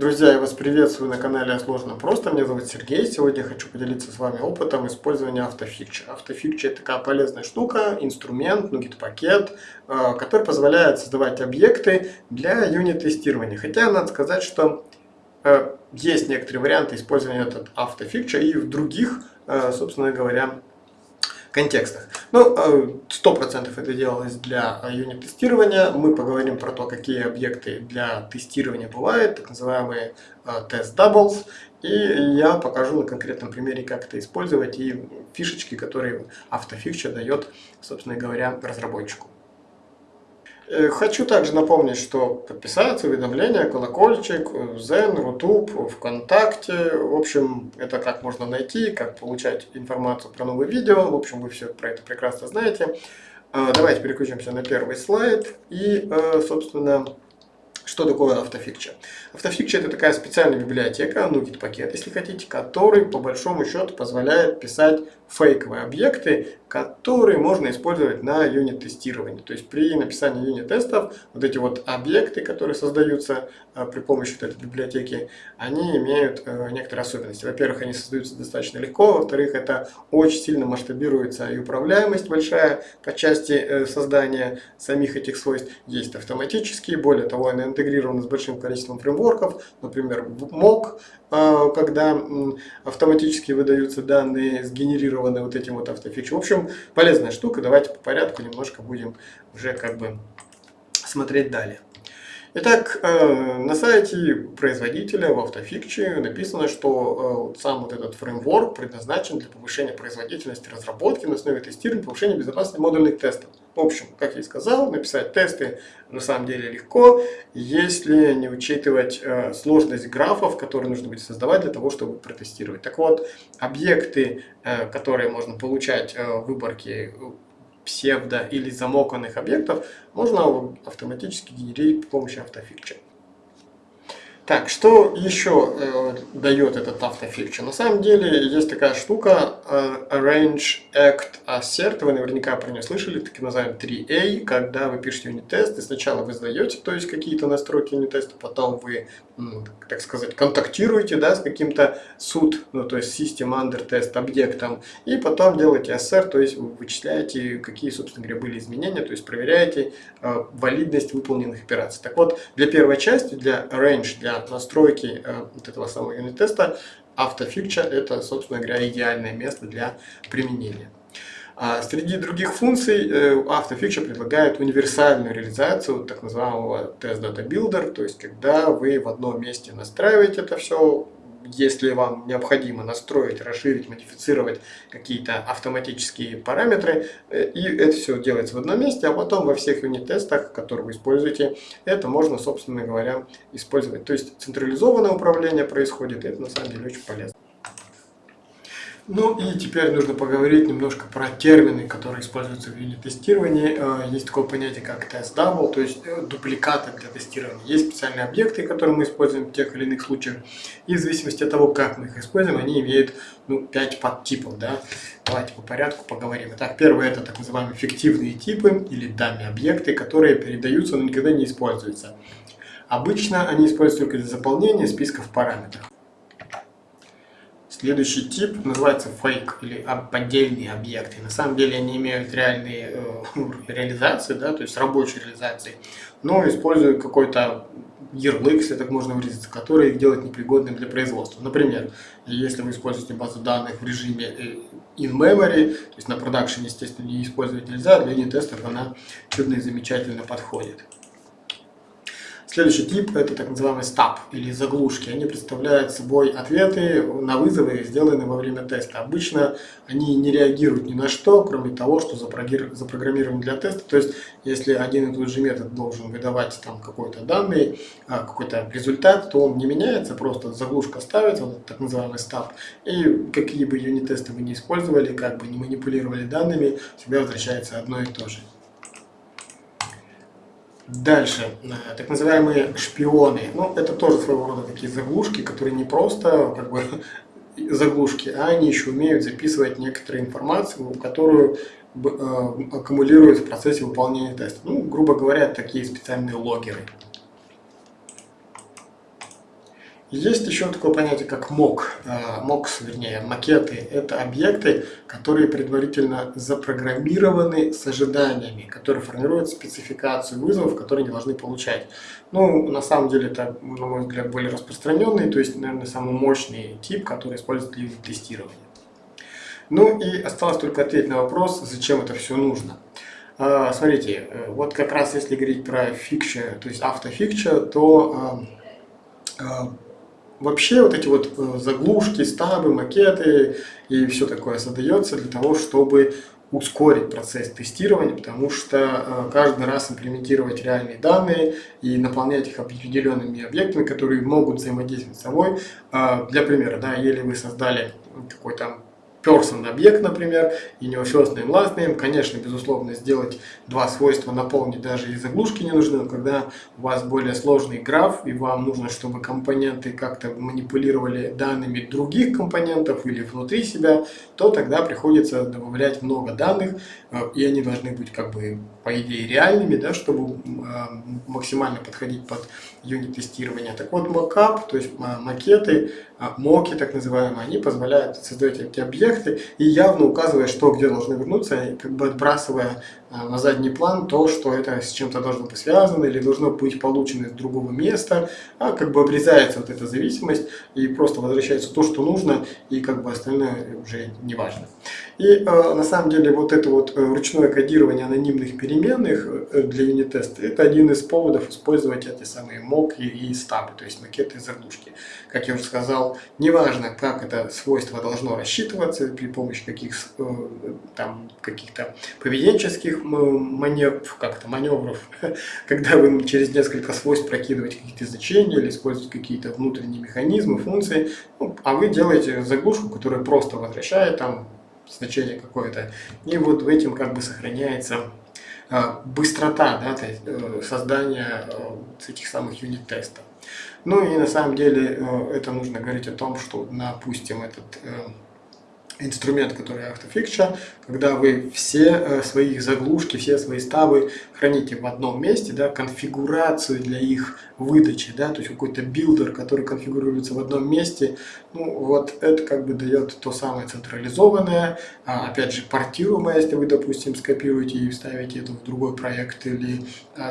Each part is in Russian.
Друзья, я вас приветствую на канале Сложно Просто. Меня зовут Сергей. Сегодня я хочу поделиться с вами опытом использования автофикча. Автофикча это такая полезная штука, инструмент, нугит пакет, э, который позволяет создавать объекты для юнит-тестирования. Хотя надо сказать, что э, есть некоторые варианты использования этого автофикча и в других, э, собственно говоря, контекстах. Ну, 100% э, это делалось для юнит-тестирования. Мы поговорим про то, какие объекты для тестирования бывают, так называемые э, тест doubles. И я покажу на конкретном примере, как это использовать и фишечки, которые автофикча дает, собственно говоря, разработчику. Э, хочу также напомнить, что подписаться, уведомления, колокольчик, Zen, Рутуб, ВКонтакте. В общем, это как можно найти, как получать информацию про новые видео. В общем, вы все про это прекрасно знаете. Э, давайте переключимся на первый слайд. И, э, собственно, что такое автофикча? Автофикча это такая специальная библиотека, NuGet пакет, если хотите, который по большому счету позволяет писать фейковые объекты, которые можно использовать на юнит-тестировании. То есть при написании юнит-тестов вот эти вот объекты, которые создаются при помощи вот этой библиотеки, они имеют э, некоторые особенности. Во-первых, они создаются достаточно легко, во-вторых, это очень сильно масштабируется и управляемость большая по части э, создания самих этих свойств. Есть автоматические, более того, они интегрированы с большим количеством фреймворков, например, MOC, когда автоматически выдаются данные, сгенерированные вот этим вот автофичем. В общем, полезная штука. Давайте по порядку немножко будем уже как бы смотреть далее. Итак, э, на сайте производителя в автофикче написано, что э, сам вот этот фреймворк предназначен для повышения производительности разработки на основе тестирования, повышения безопасности модульных тестов. В общем, как я и сказал, написать тесты на самом деле легко, если не учитывать э, сложность графов, которые нужно будет создавать для того, чтобы протестировать. Так вот, объекты, которые можно получать в выборке псевдо или замоканных объектов можно автоматически генерировать при помощи автофикча. Так, что еще э, дает этот автофикчер? На самом деле есть такая штука э, Arrange Act Assert, вы наверняка про нее слышали, так называемый 3A, когда вы пишете юнит-тест, и сначала вы сдаете, то есть какие-то настройки юнит-теста, потом вы, так сказать, контактируете да, с каким-то суд, ну, то есть System Under Test объектом, и потом делаете assert, то есть вы вычисляете, какие, собственно говоря, были изменения, то есть проверяете э, валидность выполненных операций. Так вот, для первой части, для Arrange, для настройки э, вот этого самого юнит-теста, автофикча это, собственно говоря, идеальное место для применения. А среди других функций э, автофикча предлагает универсальную реализацию так называемого Test Data Builder, то есть когда вы в одном месте настраиваете это все, если вам необходимо настроить, расширить, модифицировать какие-то автоматические параметры, э, и это все делается в одном месте, а потом во всех юнит-тестах, которые вы используете, это можно, собственно говоря, использовать. То есть централизованное управление происходит, и это на самом деле очень полезно. Ну и теперь нужно поговорить немножко про термины, которые используются в юнит-тестировании. Э, есть такое понятие, как test double, то есть э, дубликаты для тестирования. Есть специальные объекты, которые мы используем в тех или иных случаях. И в зависимости от того, как мы их используем, они имеют ну, 5 подтипов. Да? Давайте по порядку поговорим. Итак, первое это так называемые фиктивные типы или данные объекты, которые передаются, но никогда не используются. Обычно они используются только для заполнения списков параметров. Следующий тип называется фейк или поддельные объекты. На самом деле они имеют реальные э, реализации, да, то есть рабочие реализации, но используют какой-то ярлык, если так можно выразиться, который их делает непригодным для производства. Например, если вы используете базу данных в режиме э, in-memory, то есть на продакшене, естественно, не использовать нельзя, для юнит-тестов она чудно и замечательно подходит. Следующий тип – это так называемый стаб или заглушки. Они представляют собой ответы на вызовы, сделанные во время теста. Обычно они не реагируют ни на что, кроме того, что запрограммированы для теста. То есть, если один и тот же метод должен выдавать там какой-то данный, а, какой-то результат, то он не меняется, просто заглушка ставится, вот так называемый стаб. И какие бы юнит-тесты вы не использовали, как бы не манипулировали данными, всегда возвращается одно и то же. Дальше, э, так называемые шпионы. Ну, это тоже своего рода такие заглушки, которые не просто как бы заглушки, а они еще умеют записывать некоторую информацию, которую э, аккумулируют в процессе выполнения теста. Ну, грубо говоря, такие специальные логеры. Есть еще такое понятие, как MOC. MOCs, вернее, макеты. Это объекты, которые предварительно запрограммированы с ожиданиями, которые формируют спецификацию вызовов, которые они должны получать. Ну, на самом деле, это, на мой взгляд, более распространенный, то есть, наверное, самый мощный тип, который используют для тестирования. Ну и осталось только ответить на вопрос, зачем это все нужно. А, смотрите, э, вот как раз если говорить про фикча, то есть автофикча, то а, а, вообще вот эти вот э, заглушки, стабы, макеты и все такое создается для того, чтобы ускорить процесс тестирования, потому что э, каждый раз имплементировать реальные данные и наполнять их определенными объектами, которые могут взаимодействовать с собой. Для примера, да, если вы создали какой-то person объект, например, и у него first name, last name, конечно, безусловно, сделать два свойства, наполнить даже и заглушки не нужны, но когда у вас более сложный граф, и вам нужно, чтобы компоненты как-то манипулировали данными других компонентов или внутри себя, то тогда приходится добавлять много данных, э, и они должны быть как бы по идее реальными, да, чтобы э, максимально подходить под юнит тестирования. Так вот, мокап, то есть макеты, а, моки так называемые, они позволяют создать эти объекты и явно указывая, что где должны вернуться, как бы отбрасывая а, на задний план то, что это с чем-то должно быть связано или должно быть получено из другого места, а как бы обрезается вот эта зависимость и просто возвращается то, что нужно, и как бы остальное уже не важно. И э, на самом деле вот это вот э, ручное кодирование анонимных переменных э, для юнит-теста, это один из поводов использовать эти самые мок и, и стабы, то есть макеты и заглушки. Как я уже сказал, неважно, как это свойство должно рассчитываться, при помощи каких там каких-то поведенческих маневров, как-то маневров, когда вы через несколько свойств прокидываете какие-то значения или используете какие-то внутренние механизмы, функции, ну, а вы делаете заглушку, которая просто возвращает там значение какое-то. И вот в этом как бы сохраняется а, быстрота да, э, создания э, этих самых unit-тестов. Ну и на самом деле э, это нужно говорить о том, что, допустим, этот инструмент, который автофикча, когда вы все э, свои заглушки, все свои stub ы храните в одном месте, да, конфигурацию для их выдачи, да, то есть какой-то builder, который конфигурируется в одном месте, ну вот это как бы дает то самое централизованное, а, опять же портируемое, если вы, допустим, скопируете и вставите это в другой проект или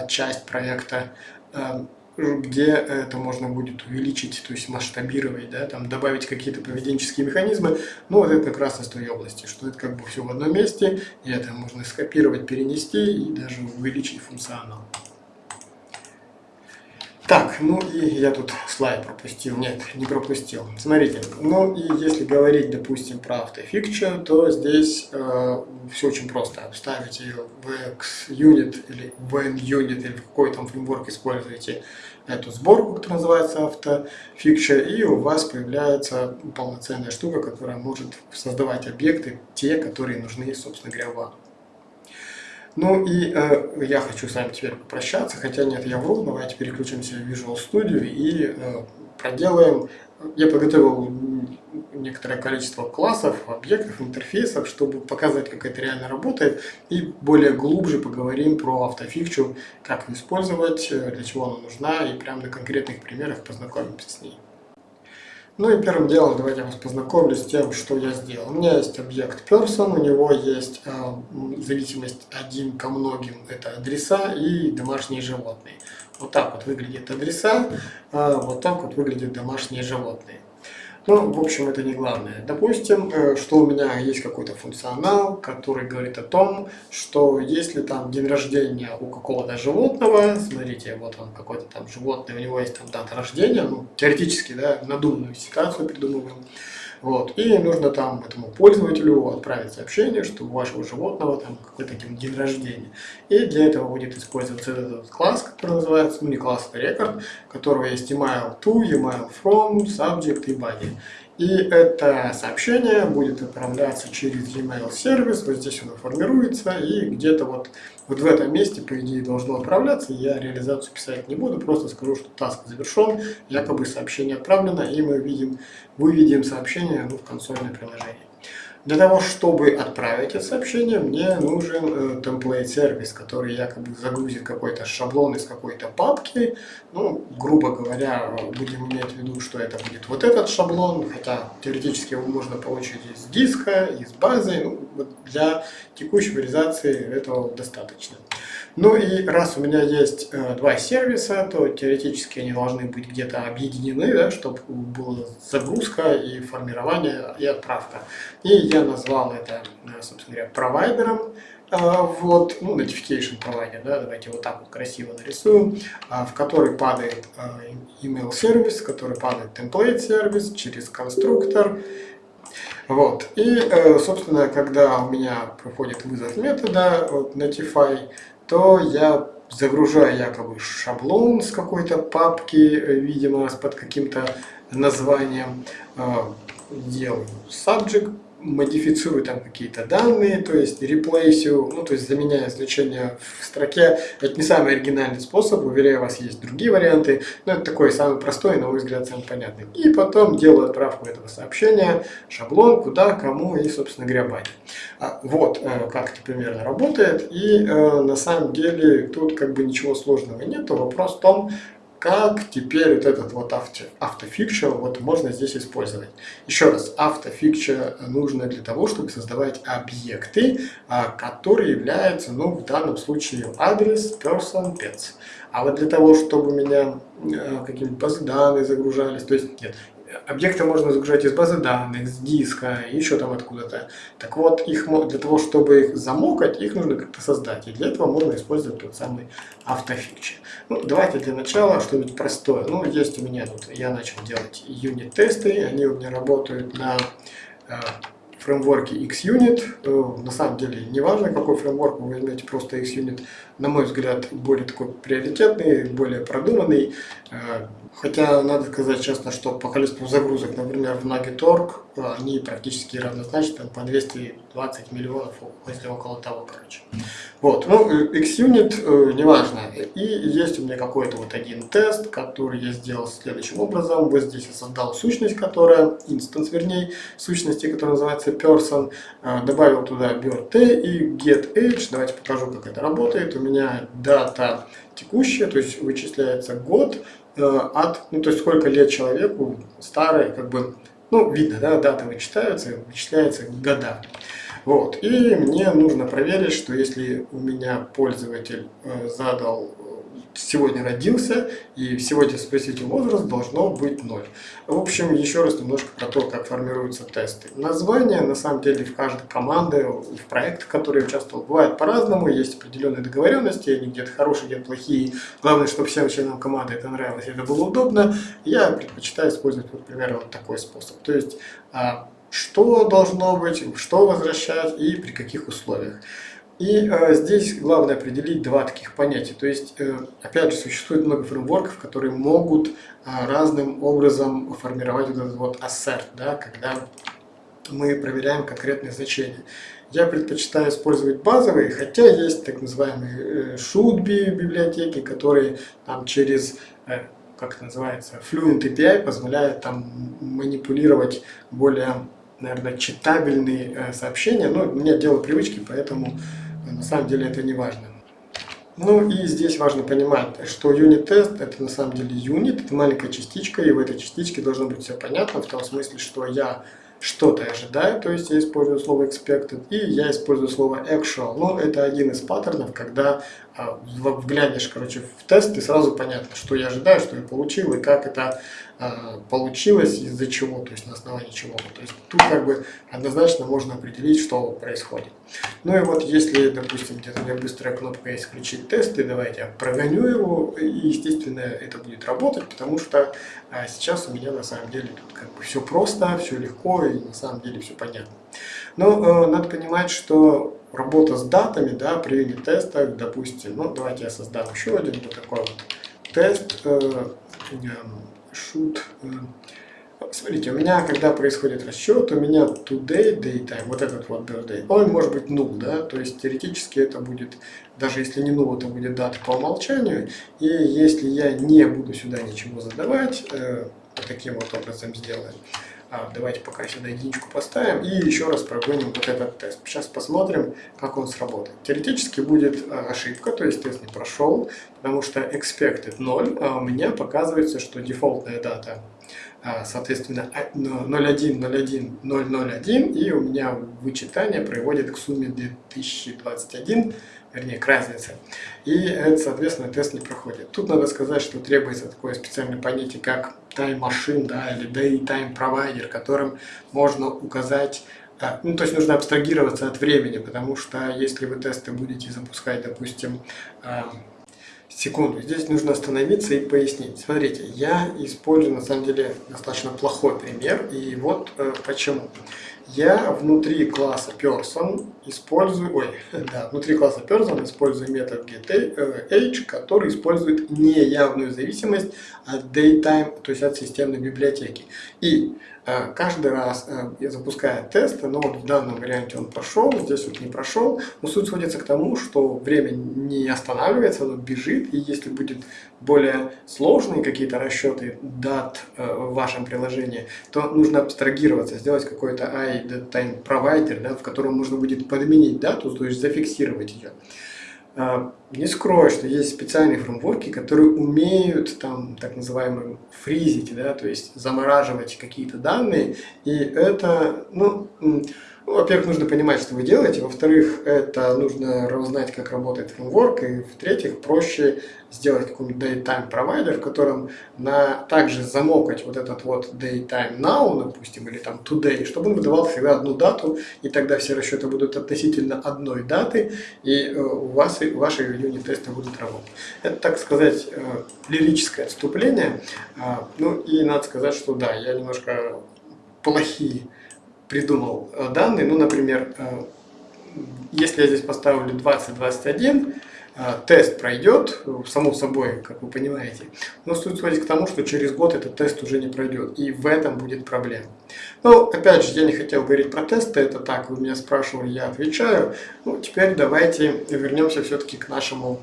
часть проекта, а, где это можно будет увеличить, то есть масштабировать, да, там добавить какие-то поведенческие механизмы. Ну, вот это как раз из той области, что это как бы все в одном месте, и это можно скопировать, перенести и даже увеличить функционал. Так, ну и я тут слайд пропустил. Нет, не пропустил. Смотрите, ну и если говорить, допустим, про автофикчу, то здесь э, все очень просто. Вставите в XUnit или VNUnit или в какой там фреймворк используете эту сборку, которая называется автофикча, и у вас появляется полноценная штука, которая может создавать объекты, те, которые нужны, собственно говоря, вам. Ну и э, я хочу с вами теперь попрощаться, хотя нет, я вру, давайте переключимся в Visual Studio и э, проделаем. Я подготовил некоторое количество классов, объектов, интерфейсов, чтобы показать, как это реально работает, и более глубже поговорим про автофикчу, как ее использовать, э, для чего она нужна, и прямо на конкретных примерах познакомимся с ней. Ну и первым делом давайте я вас познакомлю с тем, что я сделал. У меня есть объект person, у него есть э, зависимость один ко многим, это адреса и домашние животные. Вот так вот выглядят адреса, э, вот так вот выглядят домашние животные. Ну, в общем, это не главное. Допустим, э, что у меня есть какой-то функционал, который говорит о том, что если там день рождения у какого-то животного, смотрите, вот он какой-то там животное, у него есть там дата рождения, ну, теоретически, да, надуманную ситуацию придумываем, вот. И нужно там этому пользователю отправить сообщение, что у вашего животного там какой-то день рождения. И для этого будет использоваться этот класс, который называется, ну не класс, это рекорд, которого есть email to, email from, subject и body. И это сообщение будет отправляться через e-mail сервис, вот здесь оно формируется, и где-то вот, вот в этом месте, по идее, должно отправляться. Я реализацию писать не буду, просто скажу, что таск завершен, якобы сообщение отправлено, и мы видим, выведем сообщение ну, в консольное приложение. Для того, чтобы отправить это сообщение, мне нужен template сервис, который якобы загрузит какой-то шаблон из какой-то папки. Ну, грубо говоря, будем иметь в виду, что это будет вот этот шаблон, хотя теоретически его можно получить из диска, из базы. Ну, вот для текущей реализации этого достаточно. Ну и раз у меня есть э, два сервиса, то теоретически они должны быть где-то объединены, да, чтобы была загрузка и формирование и отправка. И я назвал это, э, собственно говоря, провайдером. Э, вот, ну, notification provider, да, давайте вот так вот красиво нарисуем, э, в который падает email сервис, в который падает template сервис через конструктор, вот. И, собственно, когда у меня проходит вызов метода вот, notify, то я загружаю якобы шаблон с какой-то папки, видимо, под каким-то названием, э, делаю subject, модифицирую там какие-то данные, то есть реплейсю, ну то есть заменяя значение в строке. Это не самый оригинальный способ, уверяю вас, есть другие варианты, но это такой самый простой, на мой взгляд, самый понятный. И потом делаю отправку этого сообщения, шаблон, куда, кому и, собственно говоря, баде. А, вот э, как это примерно работает, и э, на самом деле тут как бы ничего сложного нет, вопрос в том, как теперь вот этот вот авто, автофикчер вот можно здесь использовать. Еще раз, автофикчер нужно для того, чтобы создавать объекты, а, которые являются, ну, в данном случае адрес, person, pets. А вот для того, чтобы у меня э, какие-нибудь базы данных загружались, то есть, нет, объекты можно загружать из базы данных, с диска, еще там откуда-то. Так вот, их, для того, чтобы их замокать, их нужно как-то создать. И для этого можно использовать тот самый автофикчер. Ну, давайте для начала что-нибудь простое. Ну, есть у меня тут, я начал делать юнит-тесты, они у меня работают на э, фреймворке XUnit. Э, на самом деле, неважно, какой фреймворк вы возьмете, просто XUnit, на мой взгляд, более такой приоритетный, более продуманный. Э, хотя, надо сказать честно, что по количеству загрузок, например, в Nagitorg, э, они практически равнозначны по 220 миллионов, если около того, короче. Вот, ну, XUnit, э, неважно. И есть у меня какой-то вот один тест, который я сделал следующим образом. Вот здесь я создал сущность, которая, инстанс, вернее, сущности, которая называется person. Добавил туда birth и get age. Давайте покажу, как это работает. У меня дата текущая, то есть вычисляется год э, от, ну то есть сколько лет человеку, старый, как бы, ну видно, да, дата вычитается, вычисляется года. Вот, и мне нужно проверить, что если у меня пользователь э, задал сегодня родился, и сегодня спросить возраст должно быть 0. В общем, еще раз немножко про то, как формируются тесты. Название, на самом деле, в каждой команде, в проектах, которые участвовал, бывает по-разному, есть определенные договоренности, они где-то хорошие, где-то плохие. Главное, чтобы всем членам команды это нравилось, это было удобно. Я предпочитаю использовать, вот, примерно, вот такой способ. То есть, а, что должно быть, что возвращать и при каких условиях. И э, здесь главное определить два таких понятия. То есть, э, опять же, существует много фреймворков, которые могут э, разным образом формировать вот этот вот assert, да, когда мы проверяем конкретные значения. Я предпочитаю использовать базовые, хотя есть так называемые э, be библиотеки, которые там через э, как это называется, Fluent API позволяют там манипулировать более, наверное, читабельные э, сообщения. Но у меня дело привычки, поэтому на самом деле это не важно. Ну и здесь важно понимать, что юнит-тест это на самом деле юнит, это маленькая частичка, и в этой частичке должно быть все понятно, в том смысле, что я что-то ожидаю, то есть я использую слово expected, и я использую слово actual. Ну, это один из паттернов, когда а, вглянешь, короче, в тест, и сразу понятно, что я ожидаю, что я получил, и как это получилось, из-за чего, то есть на основании чего. То есть тут как бы однозначно можно определить, что происходит. Ну и вот если, допустим, где-то меня быстрая кнопка есть «Включить тесты», давайте я прогоню его, и, естественно, это будет работать, потому что а, сейчас у меня на самом деле тут как бы все просто, все легко, и на самом деле все понятно. Но э, надо понимать, что работа с датами, да, при юнит-тестах, допустим, ну, давайте я создам еще один вот такой вот тест, э, shoot, э, Смотрите, у меня, когда происходит расчет, у меня today, daytime, вот этот вот birthday, он может быть null, да, то есть теоретически это будет, даже если не null, это будет дата по умолчанию, и если я не буду сюда ничего задавать, э, таким вот образом сделаем, А, давайте пока сюда единичку поставим и еще раз прогоним вот этот тест. Сейчас посмотрим, как он сработает. Теоретически будет а, ошибка, то есть тест не прошел, потому что expected 0, а у меня показывается, что дефолтная дата соответственно 01, 01, 001, и у меня вычитание приводит к сумме 2021 вернее, к разнице. И это, соответственно, тест не проходит. Тут надо сказать, что требуется такое специальное понятие, как machine, да, или daytime provider, которым можно указать а, ну, то есть нужно абстрагироваться от времени, потому что если вы тесты будете запускать, допустим, а, секунду, здесь нужно остановиться и пояснить. Смотрите, я использую на самом деле достаточно плохой пример, и вот э, почему я внутри класса person использую, ой, да, внутри класса person использую метод getAge, который использует неявную зависимость от datetime, то есть от системной библиотеки. И э, каждый раз э, я запускаю тест, но вот в данном варианте он прошел, здесь вот не прошел, но суть сводится к тому, что время не останавливается, оно бежит, и если будет более сложные какие-то расчеты дат э, в вашем приложении, то нужно абстрагироваться, сделать какой-то iDateTime провайдер, да, в котором можно будет подменить дату, то есть зафиксировать ее. А, не скрою, что есть специальные фреймворки, которые умеют там так называемым фризить, да, то есть замораживать какие-то данные, и это, ну, ну, во-первых, нужно понимать, что вы делаете, во-вторых, это нужно узнать, как работает фреймворк, и в-третьих, проще сделать какой-нибудь daytime провайдер, в котором на также замокать вот этот вот daytime now, допустим, или там today, чтобы он выдавал всегда одну дату, и тогда все расчеты будут относительно одной даты, и э, у вас и ваши юнит-тесты будут работать. Это, так сказать, э, лирическое отступление. А, ну и надо сказать, что да, я немножко плохие придумал э, данные. Ну, например, э, если я здесь поставлю 2021, э, тест пройдет, само собой, как вы понимаете. Но стоит сводить к тому, что через год этот тест уже не пройдет. И в этом будет проблема. Но, опять же, я не хотел говорить про тесты, это так, вы меня спрашивали, я отвечаю. Ну, теперь давайте вернемся все-таки к нашему,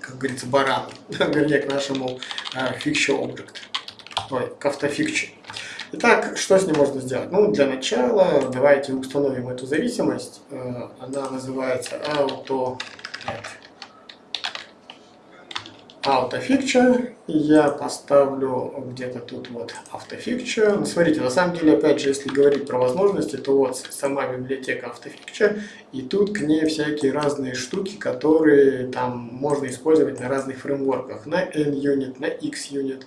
как говорится, барану, вернее, к нашему uh, fixture object, ой, к автофикче. Итак, что с ним можно сделать? Ну, для начала давайте установим эту зависимость. Э, она называется auto, autofixture. Я поставлю где-то тут вот autofixture. Ну, смотрите, на самом деле, опять же, если говорить про возможности, то вот сама библиотека autofixture, и тут к ней всякие разные штуки, которые там можно использовать на разных фреймворках, на NUnit, на XUnit.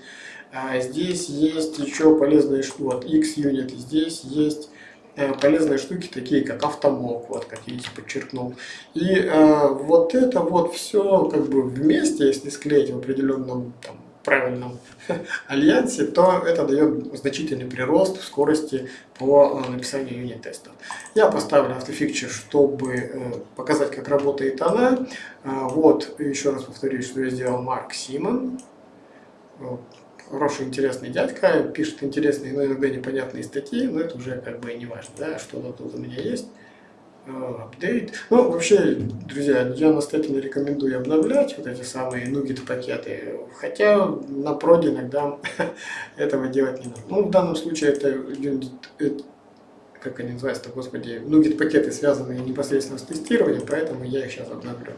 А здесь есть еще полезные штуки, вот X-Unit, здесь есть э, полезные штуки, такие как автомок, вот как я здесь подчеркнул. И э, вот это вот все как бы вместе, если склеить в определенном там, правильном альянсе, то это дает значительный прирост в скорости по э, написанию юнит-тестов. Я поставлю автофикчер, чтобы показать, как работает она. Вот, еще раз повторюсь, что я сделал Марк Симон хороший, интересный дядька, пишет интересные, но иногда непонятные статьи, но это уже как бы не важно, да, что тут у меня есть. Апдейт. Ну, вообще, друзья, я настоятельно рекомендую обновлять вот эти самые нугет пакеты, хотя на проде иногда этого делать не нужно. Ну, в данном случае это, как они называются, господи, нугет пакеты связанные непосредственно с тестированием, поэтому я их сейчас обновлю.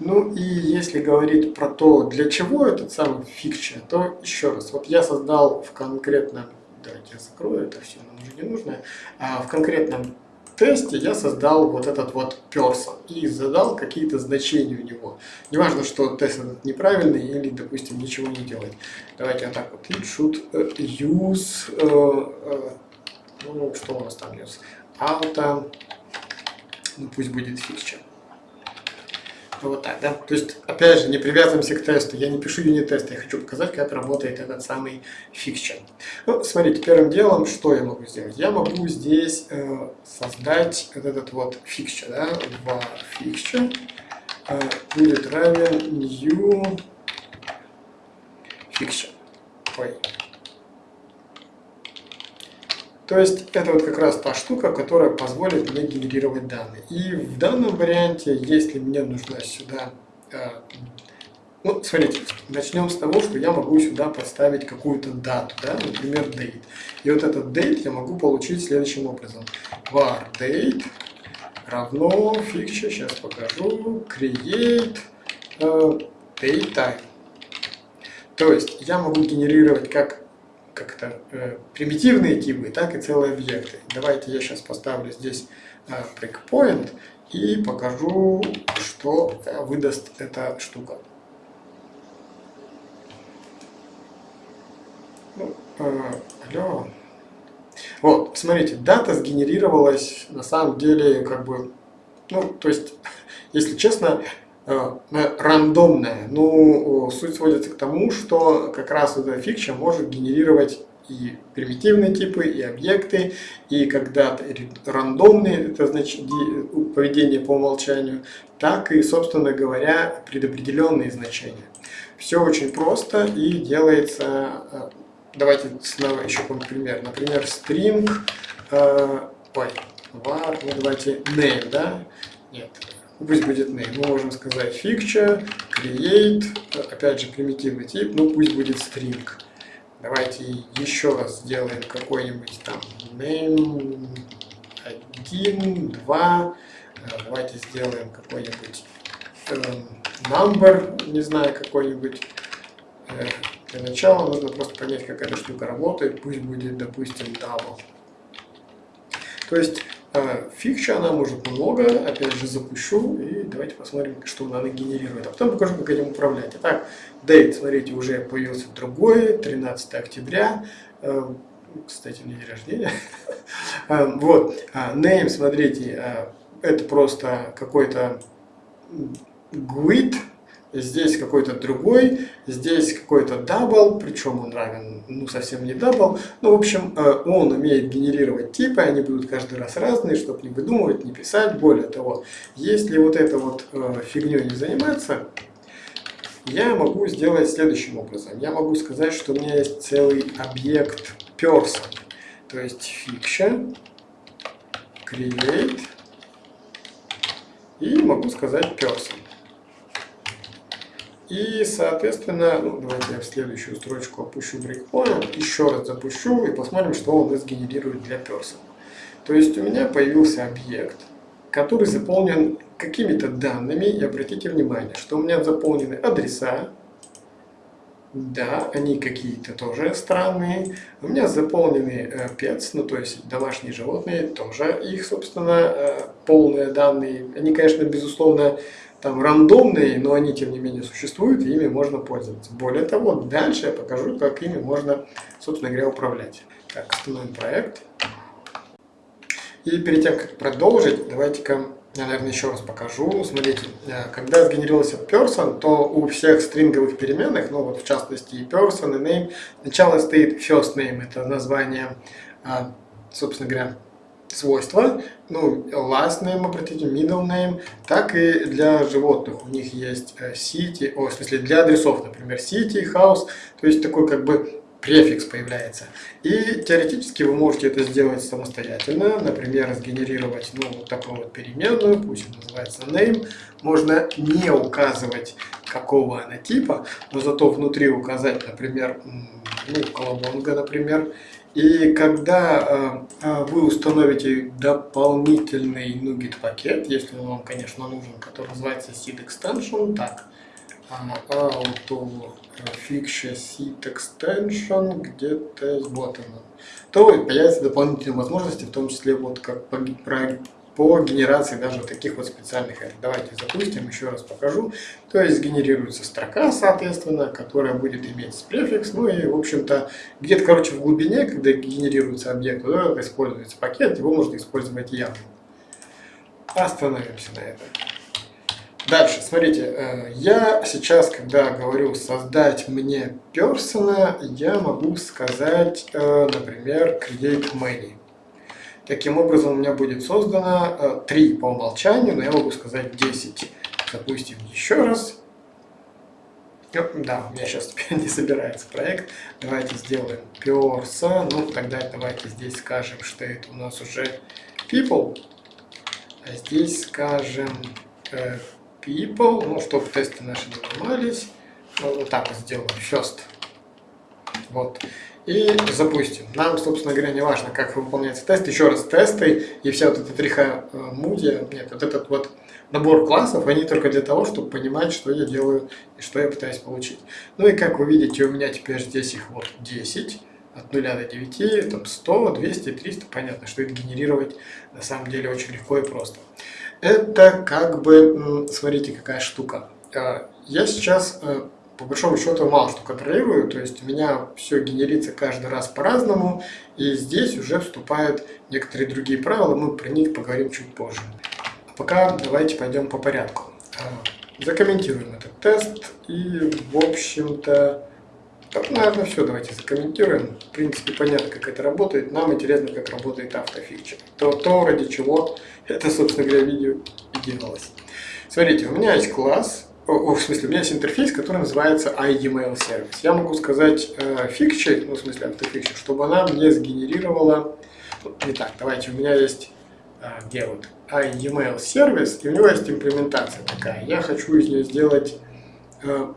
Ну и если говорить про то, для чего этот самый фикчер, то еще раз, вот я создал в конкретном, давайте я закрою это все, нам уже не нужно, а в конкретном тесте я создал вот этот вот person и задал какие-то значения у него. Неважно, что тест этот неправильный или, допустим, ничего не делает. Давайте вот так вот. It э, use, uh, uh, ну, что у нас там use? Auto, ну пусть будет fixture. Вот так, да? То есть, опять же, не привязываемся к тесту. Я не пишу юнит-тест, я хочу показать, как работает этот самый фикчер. Ну, смотрите, первым делом, что я могу сделать? Я могу здесь э, создать вот этот вот фикчер, да? Var fixture э, будет равен new fixture. Ой, то есть это вот как раз та штука, которая позволит мне генерировать данные. И в данном варианте, если мне нужна сюда э, Ну, смотрите, начнем с того, что я могу сюда поставить какую-то дату, да, например, date. И вот этот date я могу получить следующим образом. var date равно fixture, сейчас покажу, create uh, date time. То есть я могу генерировать как как-то э, примитивные типы, так и целые объекты. Давайте я сейчас поставлю здесь э, breakpoint и покажу, что выдаст эта штука. Ну, э, алло. Вот, смотрите, дата сгенерировалась на самом деле как бы, ну, то есть, если честно, э, рандомная. Ну, суть сводится к тому, что как раз эта фикча может генерировать и примитивные типы, и объекты, и когда рандомные, это значит поведение по умолчанию, так и, собственно говоря, предопределенные значения. Все очень просто и делается, э, давайте снова еще какой пример, например, string, э, ой, var, ну давайте name, да, нет, пусть будет name, мы можем сказать fixture, create, опять же примитивный тип, ну пусть будет string. Давайте еще раз сделаем какой-нибудь там name 1, 2. Давайте сделаем какой-нибудь э, number, не знаю, какой-нибудь. Э, для начала нужно просто понять, как эта штука работает. Пусть будет, допустим, double. То есть а, фикча она может много, опять же запущу и давайте посмотрим, что она генерирует. А потом покажу, как этим управлять. Итак, date, смотрите, уже появился другой, 13 октября. А, кстати, не день рождения. А, вот, name, смотрите, это просто какой-то GUID, здесь какой-то другой, здесь какой-то double, причем он равен, ну, совсем не double. Ну, в общем, э, он умеет генерировать типы, они будут каждый раз разные, чтобы не выдумывать, не писать. Более того, если вот это вот э, фигней не заниматься, я могу сделать следующим образом. Я могу сказать, что у меня есть целый объект person, то есть fiction, create, и могу сказать person. И, соответственно, ну, давайте я в следующую строчку опущу breakpoint, еще раз запущу и посмотрим, что он сгенерирует для person. То есть у меня появился объект, который заполнен какими-то данными, и обратите внимание, что у меня заполнены адреса, да, они какие-то тоже странные. У меня заполнены э, pets, ну то есть домашние животные, тоже их, собственно, э, полные данные. Они, конечно, безусловно, там рандомные, но они тем не менее существуют, и ими можно пользоваться. Более того, дальше я покажу, как ими можно, собственно говоря, управлять. Так, остановим проект. И перед тем, как продолжить, давайте-ка я, наверное, еще раз покажу. Смотрите, э, когда сгенерировался person, то у всех стринговых переменных, ну вот в частности и person, и name, сначала стоит first name, это название, а, собственно говоря, свойства, ну, last name, обратите, middle name, так и для животных. У них есть э, city, о, в смысле для адресов, например, city, house, то есть такой как бы префикс появляется. И теоретически вы можете это сделать самостоятельно, например, сгенерировать ну, вот такую вот переменную, пусть она называется name. Можно не указывать, какого она типа, но зато внутри указать, например, ну, колобонга, например, и когда э, э, вы установите дополнительный NuGet пакет, если он вам, конечно, нужен, который называется seed extension, так, auto fixture seed extension, где-то вот он, то появятся дополнительные возможности, в том числе вот как про по генерации даже таких вот специальных Давайте запустим, еще раз покажу. То есть генерируется строка, соответственно, которая будет иметь префикс. Ну и, в общем-то, где-то, короче, в глубине, когда генерируется объект, да, используется пакет, его можно использовать явно. Остановимся на этом. Дальше, смотрите, э, я сейчас, когда говорю создать мне персона, я могу сказать, э, например, create many. Таким образом, у меня будет создано 3 э, по умолчанию, но я могу сказать 10. Запустим еще раз. Да, у меня сейчас не собирается проект. Давайте сделаем persa. Ну, тогда давайте здесь скажем, что это у нас уже people. А здесь скажем э, people, ну, чтобы тесты наши не ломались. вот так вот сделаем, first. Вот. И запустим. Нам, собственно говоря, не важно, как выполняется тест. Еще раз, тесты и вся вот эта триха мудия, нет, вот этот вот набор классов, они только для того, чтобы понимать, что я делаю и что я пытаюсь получить. Ну и как вы видите, у меня теперь здесь их вот 10 от 0 до 9, там 100, 200, 300, понятно, что это генерировать на самом деле очень легко и просто. Это как бы, смотрите, какая штука. А, я сейчас, э, по большому счету, мало что контролирую, то есть у меня все генерится каждый раз по-разному, и здесь уже вступают некоторые другие правила, мы про них поговорим чуть позже. А пока давайте пойдем по порядку. А, закомментируем этот тест, и, в общем-то, так, наверное, все. Давайте закомментируем. В принципе, понятно, как это работает. Нам интересно, как работает автофикчер. То, то ради чего это, собственно говоря, видео и делалось. Смотрите, у меня есть класс, о, в смысле, у меня есть интерфейс, который называется iEmail сервис. Я могу сказать э, фикчер, ну, в смысле, автофикчер, чтобы она мне сгенерировала... Ну, не так, давайте, у меня есть... Э, где вот? iEmail сервис, и у него есть имплементация такая. Я хочу из нее сделать... Э,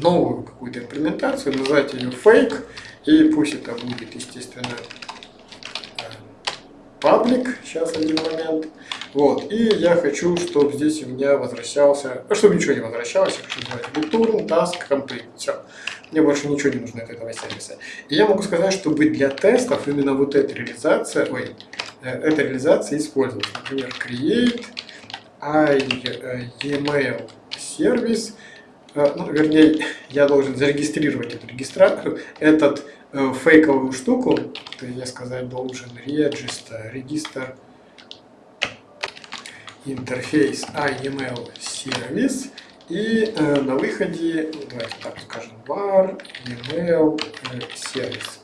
новую какую-то имплементацию, назвать ее fake, и пусть это будет, естественно, паблик, сейчас один момент. Вот, и я хочу, чтобы здесь у меня возвращался, ну, чтобы ничего не возвращалось, я хочу сделать return, task, complete, все. Мне больше ничего не нужно от этого сервиса. И я могу сказать, чтобы для тестов именно вот эта реализация, ой, э, эта реализация использовалась. Например, create email сервис, Э, ну, вернее, я должен зарегистрировать эту регистрацию, этот э, фейковую штуку, то я сказать должен register, регистр интерфейс iEmail сервис и э, на выходе, давайте так скажем, var email э, сервис.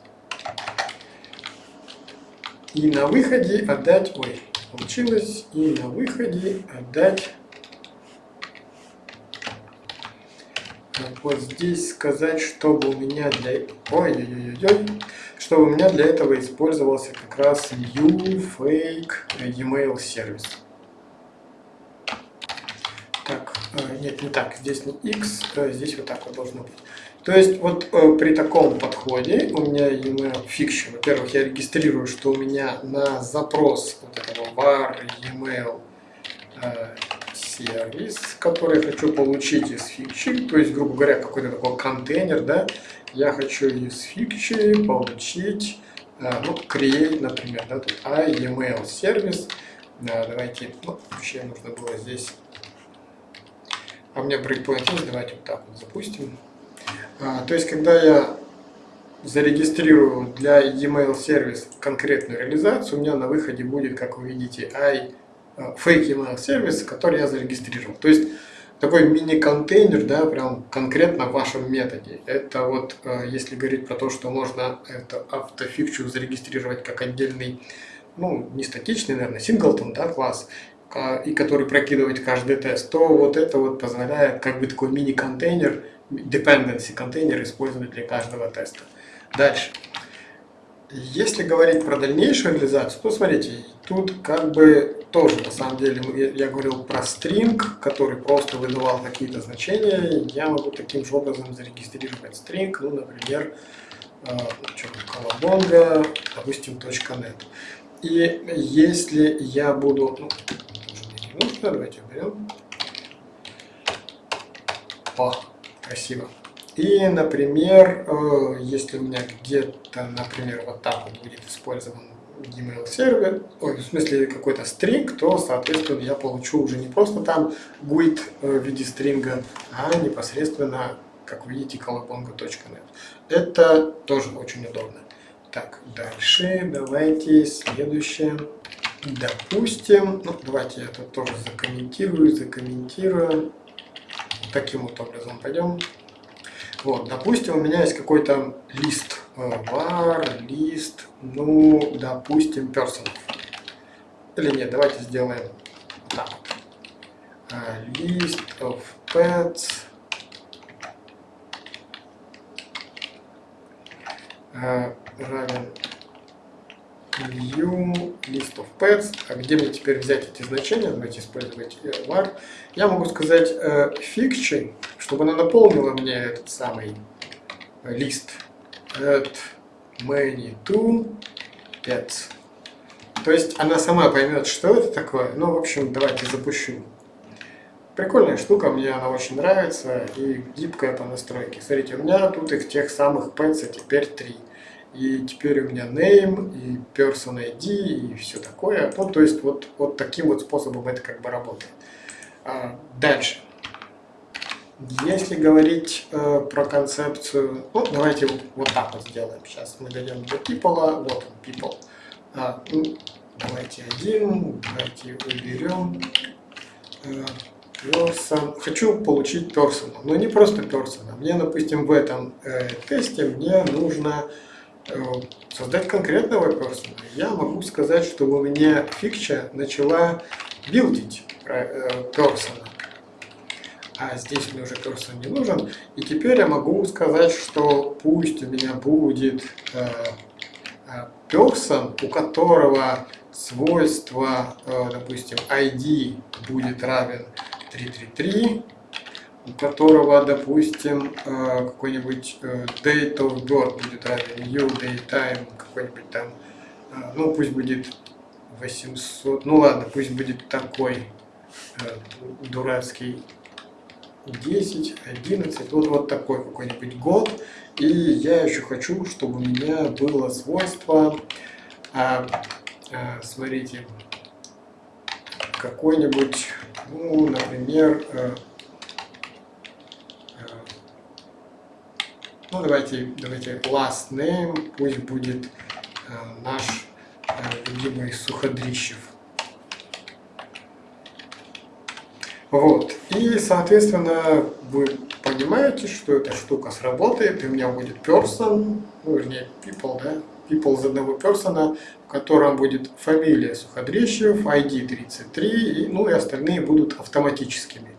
И на выходе отдать, ой, получилось, и на выходе отдать вот здесь сказать, чтобы у меня для... Ой-ой-ой-ой. Чтобы у меня для этого использовался как раз new fake email сервис. Так, э, нет, не так, здесь не x, а здесь вот так вот должно быть. То есть вот э, при таком подходе у меня email fiction, во-первых, я регистрирую, что у меня на запрос вот этого var email э, сервис, который я хочу получить из фикчи, то есть, грубо говоря, какой-то такой контейнер, да, я хочу из фикчи получить, э, ну, create, например, да, тут iEmail сервис, да, давайте, ну, вообще нужно было здесь, а у меня breakpoint есть, давайте вот так вот запустим. А, то есть, когда я зарегистрирую для e-mail сервис конкретную реализацию, у меня на выходе будет, как вы видите, i фейк email сервис, который я зарегистрировал. То есть такой мини-контейнер, да, прям конкретно в вашем методе. Это вот, э, если говорить про то, что можно это автофикчу зарегистрировать как отдельный, ну, не статичный, наверное, синглтон, да, класс, и который прокидывает каждый тест, то вот это вот позволяет как бы такой мини-контейнер, dependency контейнер использовать для каждого теста. Дальше. Если говорить про дальнейшую реализацию, то смотрите, тут как бы тоже на самом деле я говорил про стринг, который просто выдавал какие-то значения. Я могу таким же образом зарегистрировать стринг, ну, например, э, колобонга, допустим, .net. И если я буду, ну, не нужно, давайте уберем. О, красиво. И, например, э, если у меня где-то, например, вот так вот будет использован email сервер, ой, в смысле какой-то string, то, соответственно, я получу уже не просто там GUID э, в виде стринга, а непосредственно, как видите, колобонgo.net. Это тоже очень удобно. Так, дальше давайте следующее. Допустим, ну, давайте я тут тоже закомментирую, закомментирую. Таким вот образом пойдем. Вот, допустим, у меня есть какой-то лист, var, лист, ну, допустим, person. Или нет, давайте сделаем так. List of pets. равен new list of pets. А где мне теперь взять эти значения? Давайте использовать var. Я могу сказать э, fiction, чтобы она наполнила мне этот самый лист add many to pets. То есть она сама поймет, что это такое. Ну, в общем, давайте запущу. Прикольная штука, мне она очень нравится и гибкая по настройке. Смотрите, у меня тут их тех самых pets теперь три. И теперь у меня name, и person ID, и все такое. Ну, то есть вот, вот таким вот способом это как бы работает. А, дальше. Если говорить э, про концепцию, ну, давайте вот, вот так вот сделаем. Сейчас мы дойдем до people, вот он, people. А, ну, давайте один, давайте уберем. Э, person. Хочу получить person, но не просто person. Мне, допустим, в этом э, тесте мне нужно э, создать конкретного person. Я могу сказать, что у меня фикча начала билдить э, person а здесь мне уже cursor не нужен. И теперь я могу сказать, что пусть у меня будет э, э person, у которого свойство, э, допустим, ID будет равен 333, у которого, допустим, э, какой-нибудь э, date of birth будет равен new date time, какой-нибудь там, э, ну пусть будет 800, ну ладно, пусть будет такой дурацкий 10, 11, вот, вот такой какой-нибудь год. И я еще хочу, чтобы у меня было свойство, а, а, смотрите, какой-нибудь, ну, например, а, а, ну, давайте, давайте last name, пусть будет а, наш а, любимый Суходрищев. Вот. И, соответственно, вы понимаете, что эта штука сработает, и у меня будет person, ну, вернее, people, да, people из одного персона, в котором будет фамилия Суходрещев, ID 33, и, ну и остальные будут автоматическими.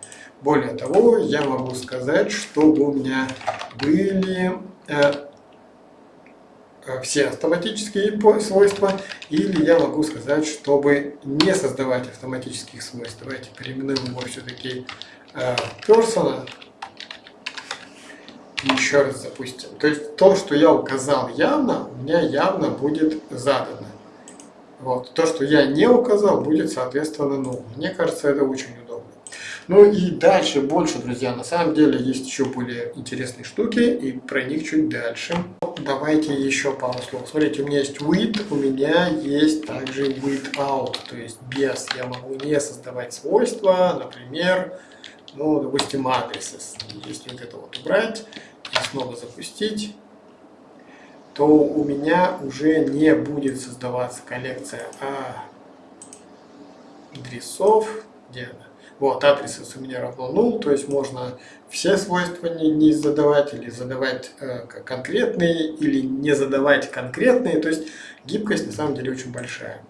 Более того, я могу сказать, чтобы у меня были э, Э, все автоматические свойства, или я могу сказать, чтобы не создавать автоматических свойств. Давайте переименуем его все-таки э, persona. И еще раз запустим. То есть то, что я указал явно, у меня явно будет задано. Вот. То, что я не указал, будет соответственно null. Мне кажется, это очень. Ну и дальше больше, друзья. На самом деле есть еще более интересные штуки, и про них чуть дальше давайте еще пару слов. Смотрите, у меня есть with, у меня есть также without, то есть без. Я могу не создавать свойства, например, ну, допустим, адресы. Если вот это вот убрать и снова запустить, то у меня уже не будет создаваться коллекция адресов. Где она? Вот, адрес у меня равно null, то есть можно все свойства не, не задавать или задавать э, конкретные, или не задавать конкретные, то есть гибкость на самом деле очень большая.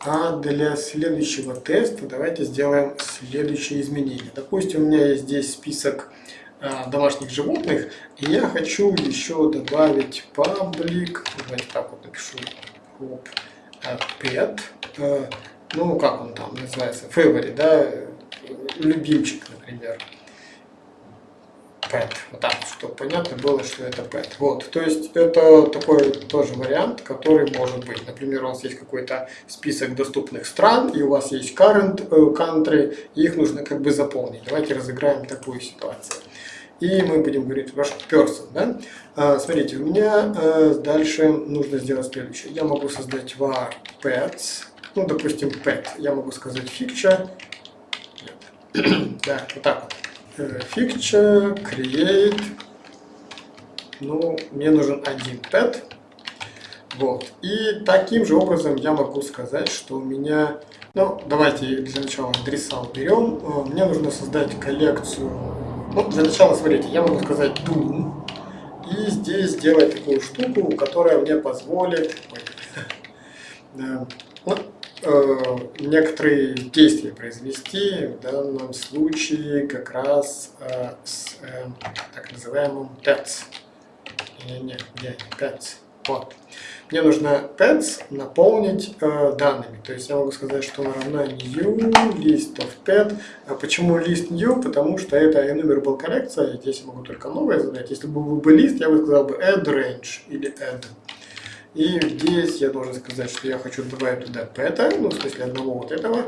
А для следующего теста давайте сделаем следующее изменение. Допустим, у меня есть здесь список э, домашних животных, и я хочу еще добавить public, давайте так вот напишу, э, pet, э, ну как он там называется, favorite, да, любимчик, например. Pet. Вот так, чтобы понятно было, что это pet. Вот, то есть это такой тоже вариант, который может быть. Например, у вас есть какой-то список доступных стран, и у вас есть current э, country, и их нужно как бы заполнить. Давайте разыграем такую ситуацию. И мы будем говорить ваш person. Да? А, смотрите, у меня а, дальше нужно сделать следующее. Я могу создать var pets ну, допустим, pet. Я могу сказать fixture. да, вот так вот. Fixture, э, create. Ну, мне нужен один pet. Вот. И таким же образом я могу сказать, что у меня... Ну, давайте для начала адреса уберем. Э, мне нужно создать коллекцию... Ну, для начала, смотрите, я могу сказать do. И здесь сделать такую штуку, которая мне позволит... Ну, некоторые действия произвести, в данном случае как раз э, с э, так называемым PETS. Нет, нет, где PETS? Вот. Мне нужно pets наполнить э, данными. То есть я могу сказать, что она равна new list of pet. А почему list new? Потому что это enumerable коллекция, и здесь я могу только новое задать. Если бы был бы лист, я бы сказал бы add range или add. И здесь я должен сказать, что я хочу добавить туда пэта, ну, в смысле одного вот этого.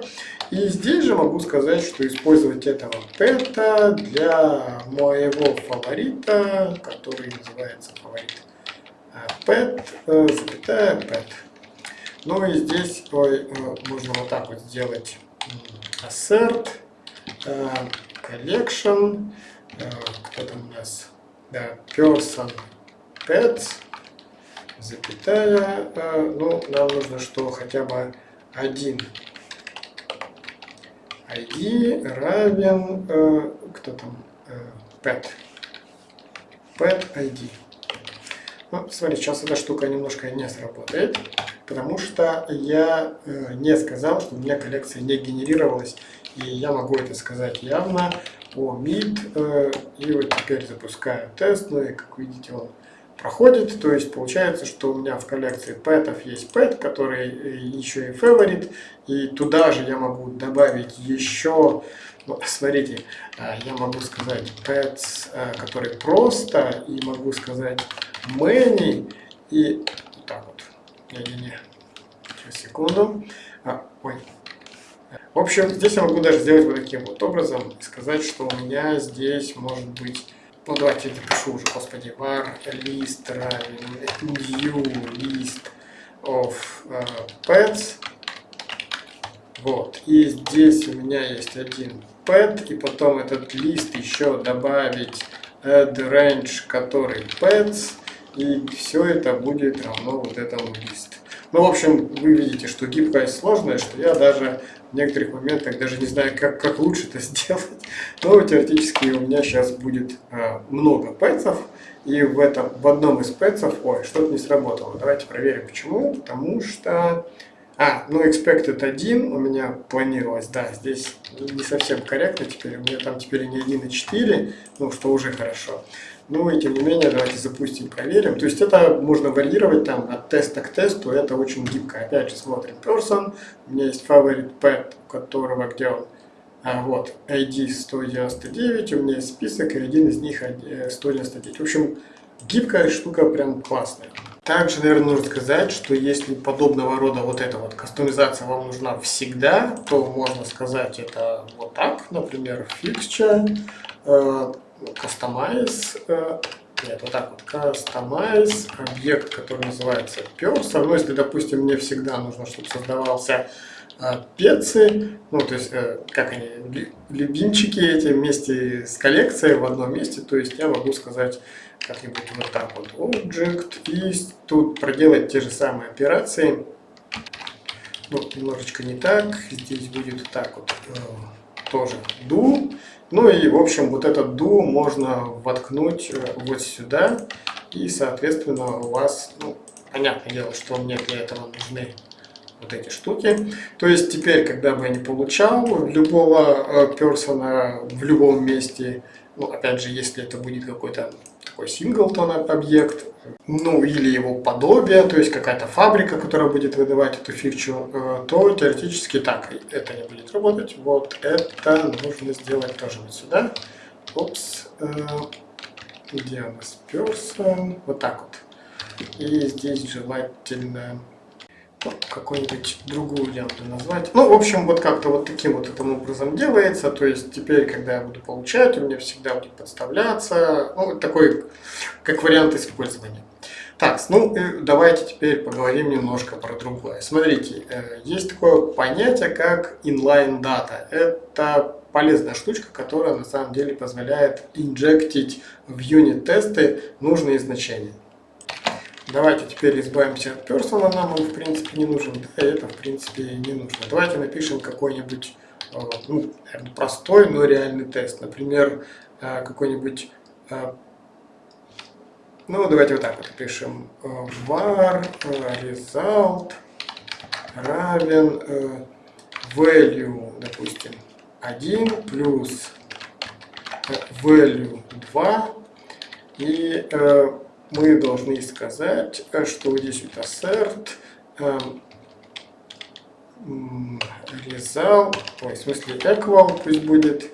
И здесь же могу сказать, что использовать этого пэта для моего фаворита, который называется фаворит pet, э, запятая pet. Ну и здесь ой, э, можно вот так вот сделать assert, э, collection, кто там у нас, да, person pets, запятая, ну, нам нужно, что хотя бы один. ID равен, кто там, pet, pet ID. Ну, смотри, сейчас эта штука немножко не сработает, потому что я э, не сказал, что у меня коллекция не генерировалась, и я могу это сказать явно. По mid, э, и вот теперь запускаю тест, ну и как видите он проходит, то есть получается, что у меня в коллекции пэтов есть пэт, который э, еще и favorite, и туда же я могу добавить еще, ну, смотрите, э, я могу сказать pets, э, который просто, и могу сказать many и так вот. Не-не-не. Сейчас, секунду. А, ой. В общем, здесь я могу даже сделать вот таким вот образом и сказать, что у меня здесь может быть... Ну, давайте я напишу уже, господи, var list new list of uh, pets. Вот. И здесь у меня есть один pet, и потом этот лист еще добавить add range, который pets и все это будет равно вот этому лист. Ну, в общем, вы видите, что гибкость сложная, что я даже в некоторых моментах даже не знаю, как, как лучше это сделать. Но теоретически у меня сейчас будет э, много пэтсов, и в, этом, в одном из пэтсов, ой, что-то не сработало. Давайте проверим, почему. Потому что... А, ну expected 1 у меня планировалось, да, здесь не совсем корректно теперь, у меня там теперь не 1 и 4, ну, что уже хорошо. Ну и тем не менее, давайте запустим, проверим. То есть это можно варьировать там от теста к тесту, это очень гибко. Опять же смотрим person, у меня есть favorite pet, у которого где он? А, вот, ID 199, у меня есть список, и один из них 199. Э, в общем, гибкая штука прям классная. Также, наверное, нужно сказать, что если подобного рода вот эта вот кастомизация вам нужна всегда, то можно сказать это вот так, например, э, customize, э, нет, вот так вот, customize объект, который называется person. Ну, если, допустим, мне всегда нужно, чтобы создавался э, пецы, ну, то есть, э, как они, любимчики эти вместе с коллекцией в одном месте, то есть я могу сказать как-нибудь вот так вот, object, и тут проделать те же самые операции, ну, немножечко не так, здесь будет так вот, тоже do, ну и, в общем, вот этот ду можно воткнуть э, вот сюда. И, соответственно, у вас, ну, понятное дело, что мне для этого нужны вот эти штуки. То есть теперь, когда бы я не получал любого э, персона в любом месте, ну, опять же, если это будет какой-то такой синглтон объект, ну или его подобие, то есть какая-то фабрика, которая будет выдавать эту фичу, э, то теоретически так это не будет работать. Вот это нужно сделать тоже вот сюда. Опс, э, где у нас person? Вот так вот. И здесь желательно какую-нибудь другую ленту назвать. Ну, в общем, вот как-то вот таким вот этим образом делается. То есть теперь, когда я буду получать, у меня всегда будет подставляться. Ну, такой, как вариант использования. Так, ну давайте теперь поговорим немножко про другое. Смотрите, э, есть такое понятие, как inline data. Это полезная штучка, которая на самом деле позволяет инжектить в юнит-тесты нужные значения. Давайте теперь избавимся от персона, нам он в принципе не нужен, да, это в принципе не нужно. Давайте напишем какой-нибудь э, ну, простой, но реальный тест. Например, э, какой-нибудь, э, ну давайте вот так вот пишем, var result равен value, допустим, 1 плюс value 2 и мы должны сказать, что вот здесь вот assert result, ой, в смысле equal пусть будет,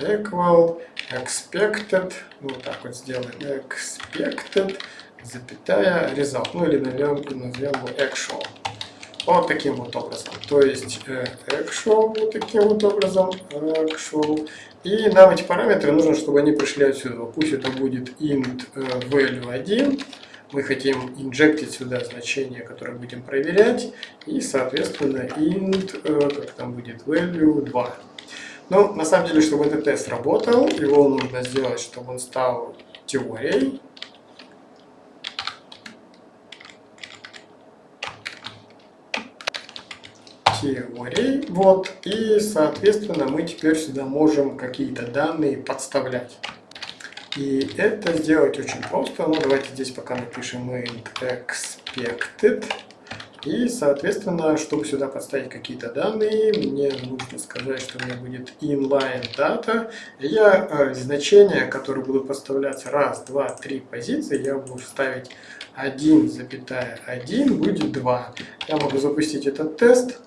equal expected, ну вот так вот сделаем, expected, запятая, result, ну или назовем, назовем его actual. Вот таким вот образом. То есть э, actual вот таким вот образом, actual. И нам эти параметры нужно, чтобы они пришли отсюда. Пусть это будет int э, value 1. Мы хотим инжектить сюда значение, которое будем проверять. И, соответственно, int, э, как там будет, value 2. Но на самом деле, чтобы этот тест работал, его нужно сделать, чтобы он стал теорией. Теорий. Вот, и, соответственно, мы теперь сюда можем какие-то данные подставлять. И это сделать очень просто. Ну, давайте здесь пока напишем int expected. И, соответственно, чтобы сюда подставить какие-то данные, мне нужно сказать, что у меня будет inline data. Я э, значения, которые будут подставляться раз, два, три позиции, я буду ставить 1,1 будет 2. Я могу запустить этот тест.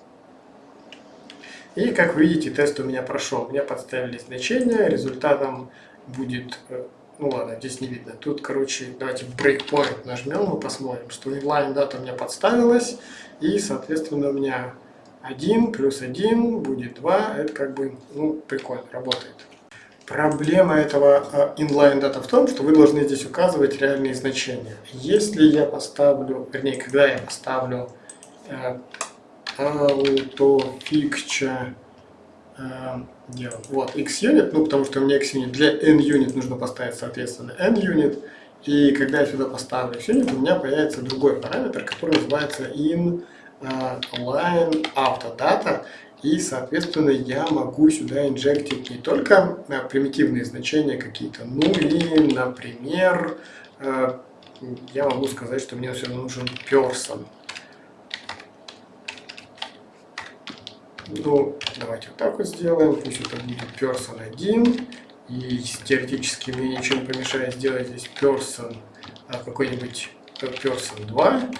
И как вы видите, тест у меня прошел. Мне подставили значение, результатом будет... Э, ну ладно, здесь не видно. Тут, короче, давайте breakpoint нажмем, мы посмотрим, что inline дата у меня подставилась. И, соответственно, у меня 1 плюс 1 будет 2. Это как бы, ну, прикольно, работает. Проблема этого э, inline data в том, что вы должны здесь указывать реальные значения. Если я поставлю, вернее, когда я поставлю э, autofixture э, вот, xunit, ну потому что у меня xunit для nunit нужно поставить, соответственно, nunit. И когда я сюда поставлю xunit, у меня появится другой параметр, который называется in uh, line autodata. И, соответственно, я могу сюда инжектить не только uh, примитивные значения какие-то, ну и, например, uh, я могу сказать, что мне все равно нужен person. Ну, давайте вот так вот сделаем. Пусть это будет person 1. И теоретически мне ничего не помешает сделать здесь person а, какой-нибудь person 2.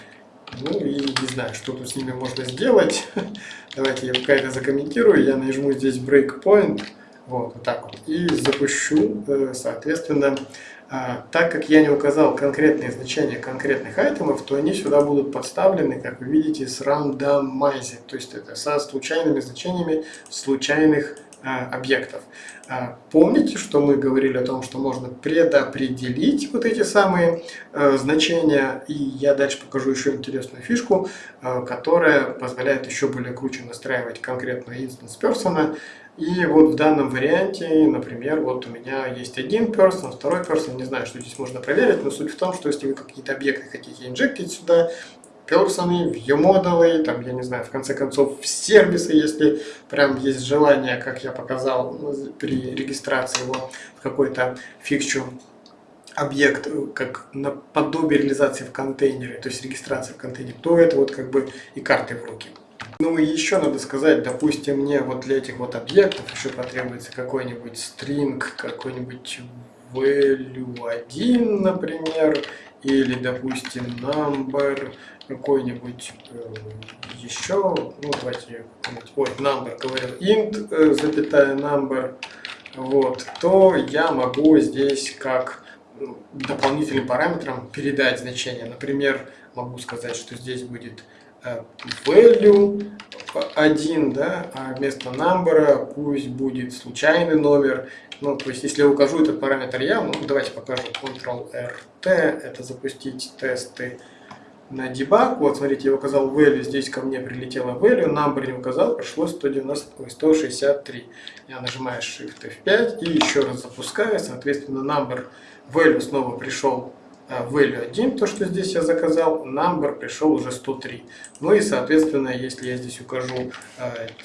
Ну и не знаю, что тут с ними можно сделать. Давайте я пока это закомментирую. Я нажму здесь breakpoint. Вот, вот так вот. И запущу, э, соответственно, а, так как я не указал конкретные значения конкретных айтемов, то они сюда будут подставлены, как вы видите, с randomizing, то есть это со случайными значениями случайных объектов. А, помните, что мы говорили о том, что можно предопределить вот эти самые а, значения, и я дальше покажу еще интересную фишку, которая позволяет еще более круче настраивать конкретную instance person, и вот в данном варианте, например, вот у меня есть один person, второй person, не знаю, что здесь можно проверить, но суть в том, что если вы какие-то объекты хотите инжектить сюда, персоны, view-модулы, там, я не знаю, в конце концов, в сервисы, если прям есть желание, как я показал при регистрации его в какой-то фикчу объект, как наподобие реализации в контейнере, то есть регистрации в контейнере, то это вот как бы и карты в руки. Ну и еще надо сказать, допустим, мне вот для этих вот объектов еще потребуется какой-нибудь string, какой-нибудь value 1, например, или, допустим, number, какой-нибудь э, еще, ну давайте, ой, number, говорю, int, э, запятая number, вот, то я могу здесь как ну, дополнительным параметром передать значение. Например, могу сказать, что здесь будет Э, value 1, да, а вместо number пусть будет случайный номер. Ну, то есть, если я укажу этот параметр я, ну, давайте покажу Ctrl-RT, это запустить тесты на дебаг. Вот, смотрите, я указал value, здесь ко мне прилетело value, number не указал, пришло 190, ой, 163. Я нажимаю Shift F5 и еще раз запускаю, соответственно, number value снова пришел value 1, то, что здесь я заказал, number пришел уже 103. Ну и, соответственно, если я здесь укажу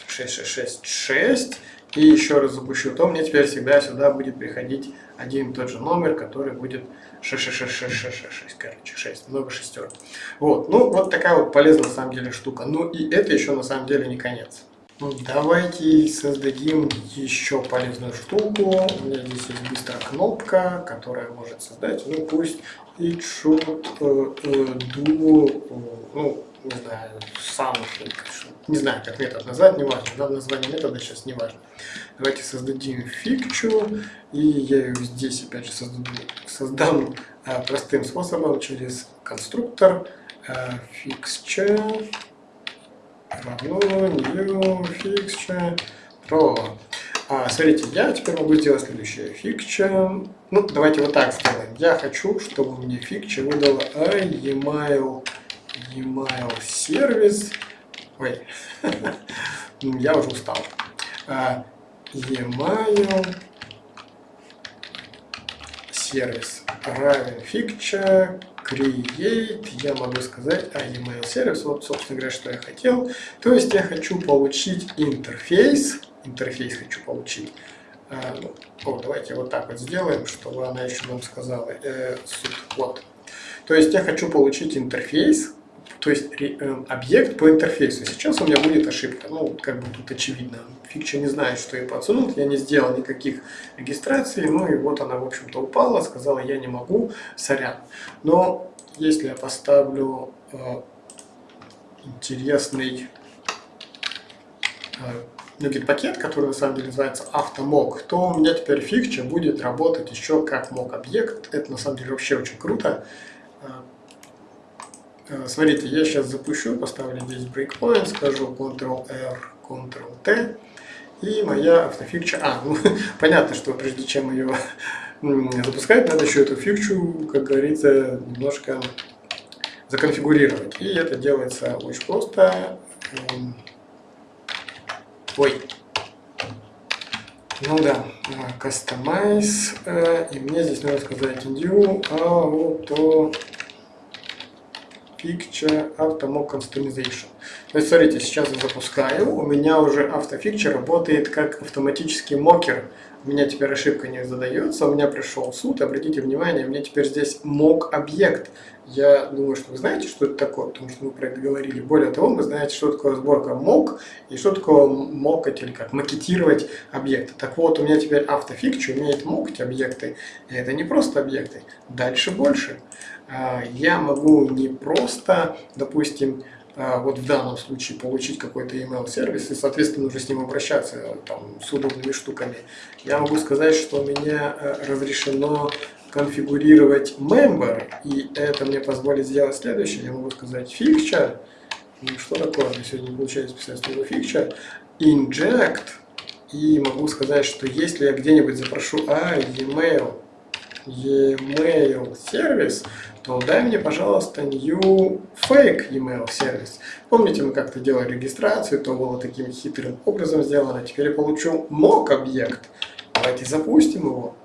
6666 и еще раз запущу, то мне теперь всегда сюда будет приходить один и тот же номер, который будет 66666, короче, 6, много шестерок. Вот, ну вот такая вот полезная на самом деле штука. Ну и это еще на самом деле не конец. Ну, давайте создадим еще полезную штуку. У меня здесь есть быстрая кнопка, которая может создать, ну пусть it should do, ну, не знаю, something, не знаю, как метод назвать, не важно, да, название метода сейчас не важно. Давайте создадим фикчу, и я ее здесь опять же создам, создам а, простым способом через конструктор а, fixture равно new fixture pro. А, смотрите, я теперь могу сделать следующее. Fixture, ну давайте вот так сделаем. Я хочу, чтобы мне fixture выдала email email сервис. Ой, я уже устал. А, email сервис равен фикча create, я могу сказать, а email сервис, вот, собственно говоря, что я хотел. То есть я хочу получить интерфейс, интерфейс хочу получить. А, ну, о, давайте вот так вот сделаем, чтобы она еще нам сказала э, суд. Вот. То есть я хочу получить интерфейс, то есть э, объект по интерфейсу. Сейчас у меня будет ошибка. Ну, как бы тут очевидно. Фикча не знает, что я подсунул. Я не сделал никаких регистраций. Ну и вот она, в общем-то, упала. Сказала, я не могу. Сорян. Но если я поставлю э, интересный э, Nuget пакет, который на самом деле называется автомок, то у меня теперь фикча будет работать еще как мок объект. Это на самом деле вообще очень круто. Э, Э, смотрите, я сейчас запущу, поставлю здесь breakpoint, скажу Ctrl-R, Ctrl-T, и моя автофикча... А, ну, понятно, что прежде чем ее запускать, надо еще эту фикчу, как говорится, немножко законфигурировать. И это делается очень просто. Эм, ой. Ну да, customize, э, и мне здесь надо сказать new auto Picture Auto Customization. То есть, смотрите, сейчас я запускаю, у меня уже автофикчер работает как автоматический мокер. У меня теперь ошибка не задается, у меня пришел суд, обратите внимание, у меня теперь здесь мок объект. Я думаю, что вы знаете, что это такое, потому что мы про это говорили. Более того, вы знаете, что такое сборка мок и что такое мокать или как макетировать объекты. Так вот, у меня теперь автофикчер умеет мокать объекты, и это не просто объекты. Дальше больше. А, я могу не просто, допустим, а, вот в данном случае получить какой-то email сервис и, соответственно, уже с ним обращаться там, с удобными штуками. Я могу сказать, что у меня э, разрешено конфигурировать member, и это мне позволит сделать следующее. Я могу сказать fixture, ну, что такое, мне сегодня получается писать слово fixture, inject, и могу сказать, что если я где-нибудь запрошу а, e-mail, e-mail сервис, то дай мне, пожалуйста, new fake email сервис. Помните, мы как-то делали регистрацию, то было таким хитрым образом сделано. Теперь я получу mock объект. Давайте запустим его.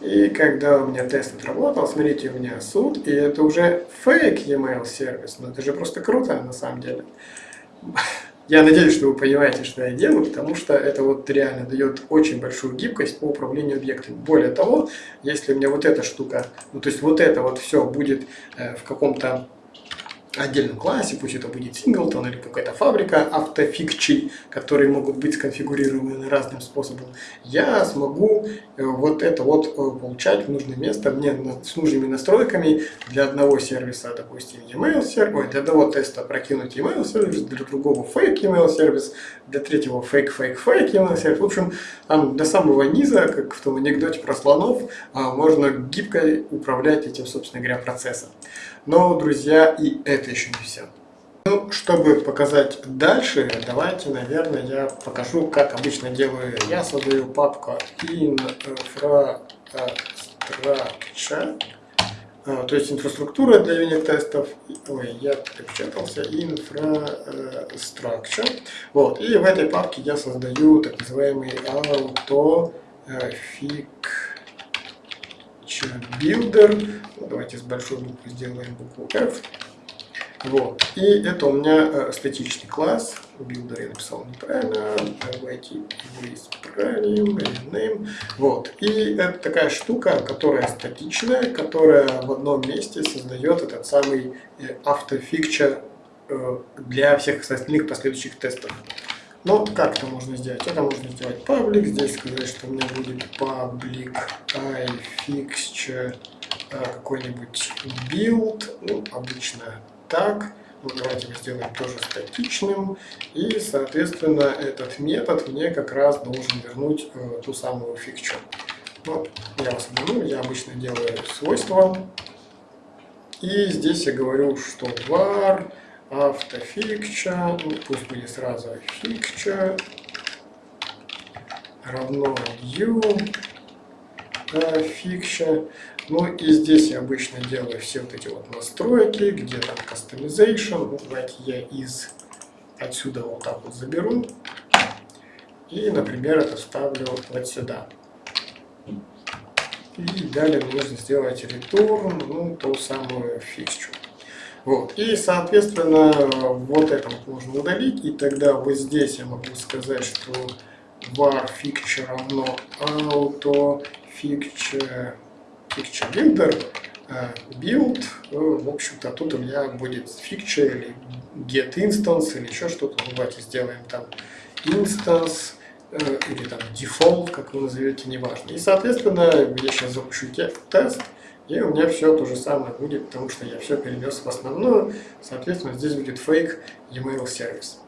И когда у меня тест отработал, смотрите, у меня суд, и это уже fake email сервис. Но это же просто круто на самом деле. Я надеюсь, что вы понимаете, что я делаю, потому что это вот реально дает очень большую гибкость по управлению объектами. Более того, если у меня вот эта штука, ну то есть вот это вот все будет э, в каком-то отдельном классе, пусть это будет синглтон или какая-то фабрика автофикчей, которые могут быть сконфигурированы разным способом, я смогу э, вот это вот э, получать в нужное место мне с нужными настройками для одного сервиса, допустим, email сервис, для одного теста прокинуть email сервис, для другого fake email сервис, для третьего fake fake fake email сервис. В общем, там до самого низа, как в том анекдоте про слонов, а, можно гибко управлять этим, собственно говоря, процессом. Но, друзья, и это еще не все. Ну, чтобы показать дальше, давайте, наверное, я покажу, как обычно делаю. Я создаю папку infrastructure, а, то есть инфраструктура для юнит-тестов. Ой, я перепечатался. Infrastructure. Вот, и в этой папке я создаю так называемый fig builder. Давайте с большой буквы сделаем букву F. Вот. И это у меня э, статичный класс. Builder я написал неправильно. Давайте его исправим. Rename. Вот. И это такая штука, которая статичная, которая в одном месте создает этот самый автофикчер э, для всех остальных последующих тестов. Но как это можно сделать? Это можно сделать public, здесь сказать, что у меня будет public ifixture э, какой-нибудь build, ну, обычно так. Ну, давайте мы сделаем тоже статичным. И, соответственно, этот метод мне как раз должен вернуть э, ту самую фикчу. Ну, я вас обманул, я обычно делаю свойства. И здесь я говорю, что var автофикча, ну, пусть будет сразу фикча равно new фикча. Ну и здесь я обычно делаю все вот эти вот настройки, где там customization. Ну, давайте я из отсюда вот так вот заберу. И, например, это вставлю вот сюда. И далее нужно сделать return, ну, ту самую фикчу. Вот. И, соответственно, вот это вот можно удалить. И тогда вот здесь я могу сказать, что var fixture равно auto fixture fixture builder build, э, в общем-то, тут у меня будет fixture или get instance или еще что-то. Ну, давайте сделаем там instance э, или там default, как вы назовете, неважно. И, соответственно, я сейчас запущу тест, и у меня все то же самое будет, потому что я все перенес в основную. Соответственно, здесь будет fake email сервис.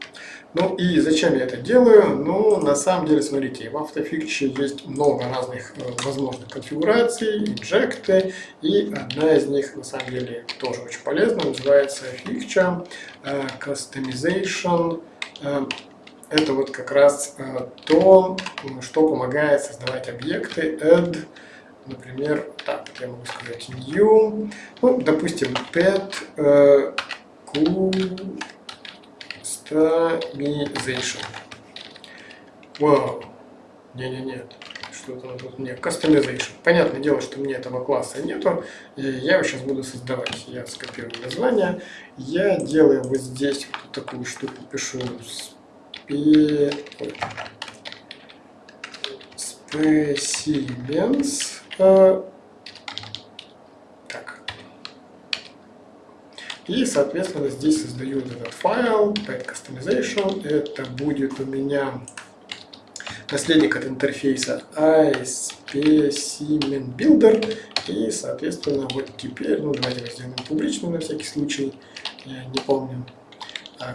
Ну и зачем я это делаю? Ну, на самом деле, смотрите, в автофикче есть много разных э, возможных конфигураций, инжекты, и одна из них, на самом деле, тоже очень полезна, называется фикча э, Customization. Э, это вот как раз то, что помогает создавать объекты, add, например, так, я могу сказать new, ну, допустим, pet э, Customization. Вау. Не-не-нет. Что-то тут мне. Customization. Понятное дело, что мне этого класса нету. И я его сейчас буду создавать. Я скопирую название. Я делаю вот здесь вот такую штуку. Пишу спе... Specimens. Э, И, соответственно, здесь создаю этот файл, pet customization. Это будет у меня наследник от интерфейса iSpecimen Builder. И, соответственно, вот теперь, ну, давайте сделаем публичную на всякий случай. Я не помню,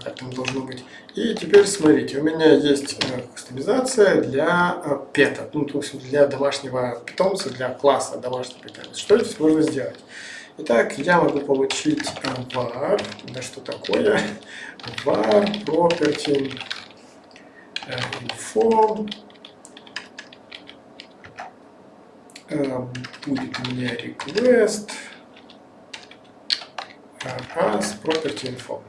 как там должно быть. И теперь смотрите, у меня есть э, кастомизация для э, пета, ну, то есть для домашнего питомца, для класса домашнего питомца. Что здесь можно сделать? Итак, я могу получить var, да что такое, var property э, info, э, будет у меня request as property info.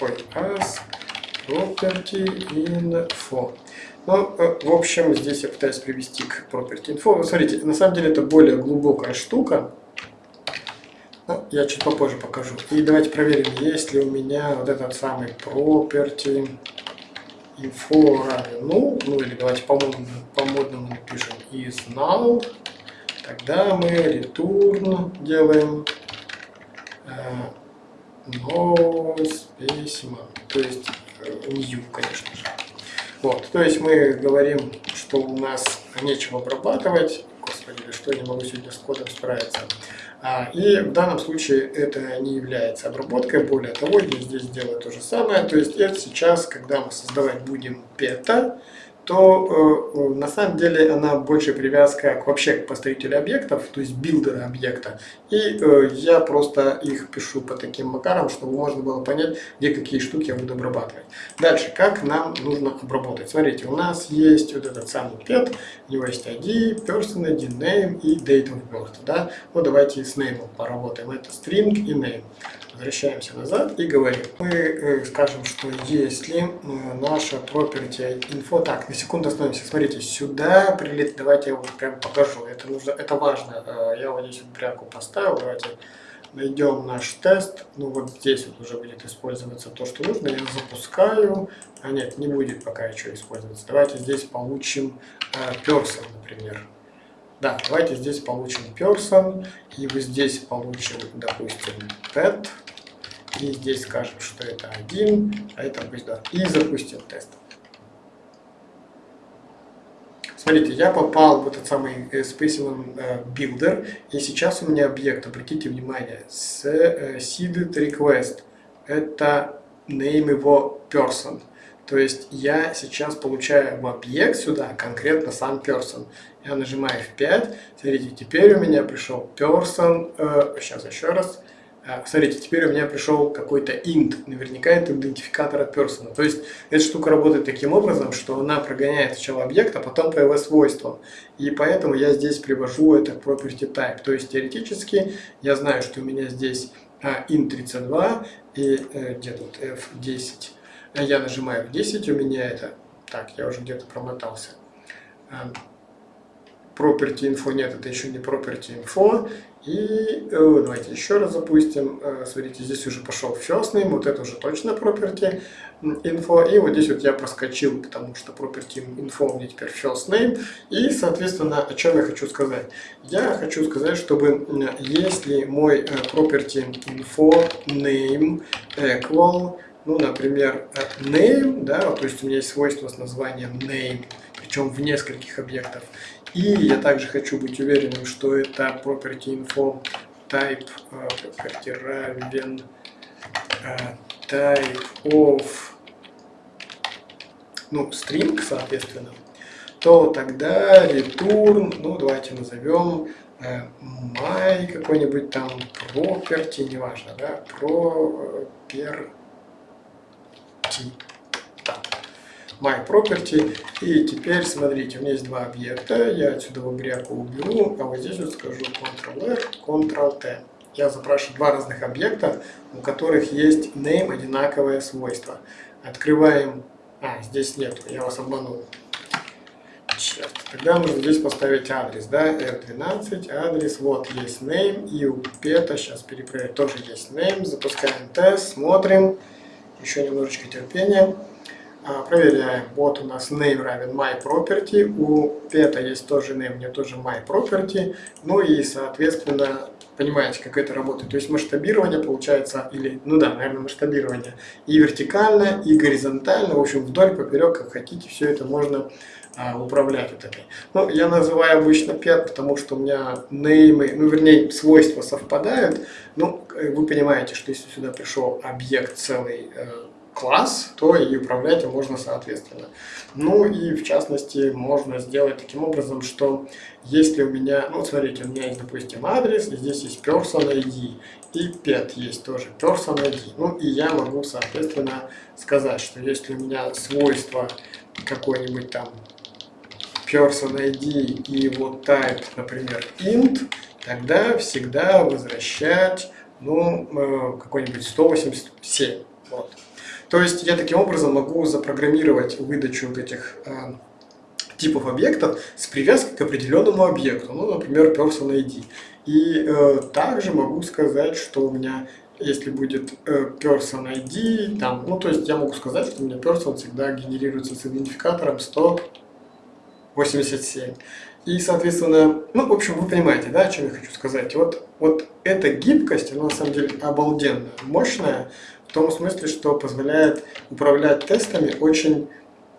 Ой, as property info. Ну, э, в общем, здесь я пытаюсь привести к property info. смотрите, на самом деле это более глубокая штука. Ну, я чуть попозже покажу. И давайте проверим, есть ли у меня вот этот самый property info равен ну, ну или давайте по-модному по напишем is null. Тогда мы return делаем э, no specimen, то есть э, new, конечно же. Вот, то есть мы говорим, что у нас нечего обрабатывать. Господи, что я не могу сегодня с кодом справиться. А, и в данном случае это не является обработкой. Более того, я здесь делаю то же самое. То есть это сейчас, когда мы создавать будем пета, то э, на самом деле она больше привязка к вообще к построителю объектов, то есть билдера объекта. И э, я просто их пишу по таким макарам, чтобы можно было понять, где какие штуки я буду обрабатывать. Дальше, как нам нужно обработать. Смотрите, у нас есть вот этот самый pet, у него есть ID, person ID, name и date of birth. Да? Ну давайте с name поработаем. Это string и name. Возвращаемся назад и говорим. Мы э, скажем, что если э, наша property info... Так, на секунду остановимся. Смотрите, сюда прилет... Давайте я вам прям покажу. Это, нужно, это важно. Э, я вот здесь вот пряку поставил. Давайте найдем наш тест. Ну вот здесь вот уже будет использоваться то, что нужно. Я запускаю. А нет, не будет пока еще использоваться. Давайте здесь получим person, например. Да, давайте здесь получим person, и вот здесь получим, допустим, pet, И здесь скажем, что это 1, а это пусть 2. И запустим тест. Смотрите, я попал в этот самый э, Specimen э, Builder, и сейчас у меня объект, обратите внимание, с э, seeded request. Это name его person. То есть я сейчас получаю в объект сюда конкретно сам person. Я нажимаю F5. Смотрите, теперь у меня пришел person. Сейчас еще раз. Э, смотрите, теперь у меня пришел какой-то int. Наверняка это идентификатор от person. То есть эта штука работает таким образом, что она прогоняет сначала объект, а потом по его свойствам. И поэтому я здесь привожу это property type. То есть теоретически я знаю, что у меня здесь а, int32 и э, где тут f10 я нажимаю в 10, у меня это... Так, я уже где-то промотался. Эм, property info нет, это еще не property info. И э, давайте еще раз запустим. Э, смотрите, здесь уже пошел first name, вот это уже точно property info. И вот здесь вот я проскочил, потому что property info меня теперь first name. И, соответственно, о чем я хочу сказать? Я хочу сказать, чтобы если мой э, property info name equal ну, например, name, да, то есть у меня есть свойство с названием name, причем в нескольких объектов. И я также хочу быть уверенным, что это property info type, э, property равен э, type of, ну, string, соответственно, то тогда return, ну, давайте назовем э, my какой-нибудь там property, неважно, да, proper my property. И теперь, смотрите, у меня есть два объекта. Я отсюда в бриаку уберу, а вот здесь вот скажу Ctrl-R, Ctrl-T. Я запрашиваю два разных объекта, у которых есть name одинаковое свойство. Открываем... А, здесь нет, я вас обманул. Черт. Тогда нужно здесь поставить адрес, да, R12, адрес, вот есть name, и у пета, сейчас перепроверю, тоже есть name, запускаем тест, смотрим, еще немножечко терпения. А, проверяем. Вот у нас name равен my property. У pet есть тоже name, мне тоже my property. Ну и, соответственно, понимаете, как это работает. То есть масштабирование получается, или, ну да, наверное, масштабирование и вертикально, и горизонтально, в общем, вдоль, поперек, как хотите, все это можно а, управлять вот этой. Ну, я называю обычно pet, потому что у меня неймы, ну, вернее, свойства совпадают. Ну, вы понимаете, что если сюда пришел объект целый, э, класс, то и управлять им можно соответственно. Ну и в частности можно сделать таким образом, что если у меня, ну смотрите, у меня есть, допустим, адрес, и здесь есть person ID, и pet есть тоже person ID. Ну и я могу, соответственно, сказать, что если у меня свойство какой-нибудь там person ID и вот type, например, int, тогда всегда возвращать ну, э, какой-нибудь 187. Вот. То есть я таким образом могу запрограммировать выдачу вот этих э, типов объектов с привязкой к определенному объекту, ну, например, person ID. И э, также могу сказать, что у меня, если будет э, person ID, там, ну, то есть я могу сказать, что у меня person всегда генерируется с идентификатором 187. И, соответственно, ну, в общем, вы понимаете, да, о чем я хочу сказать. Вот, вот эта гибкость, она на самом деле обалденная, мощная, в том смысле, что позволяет управлять тестами очень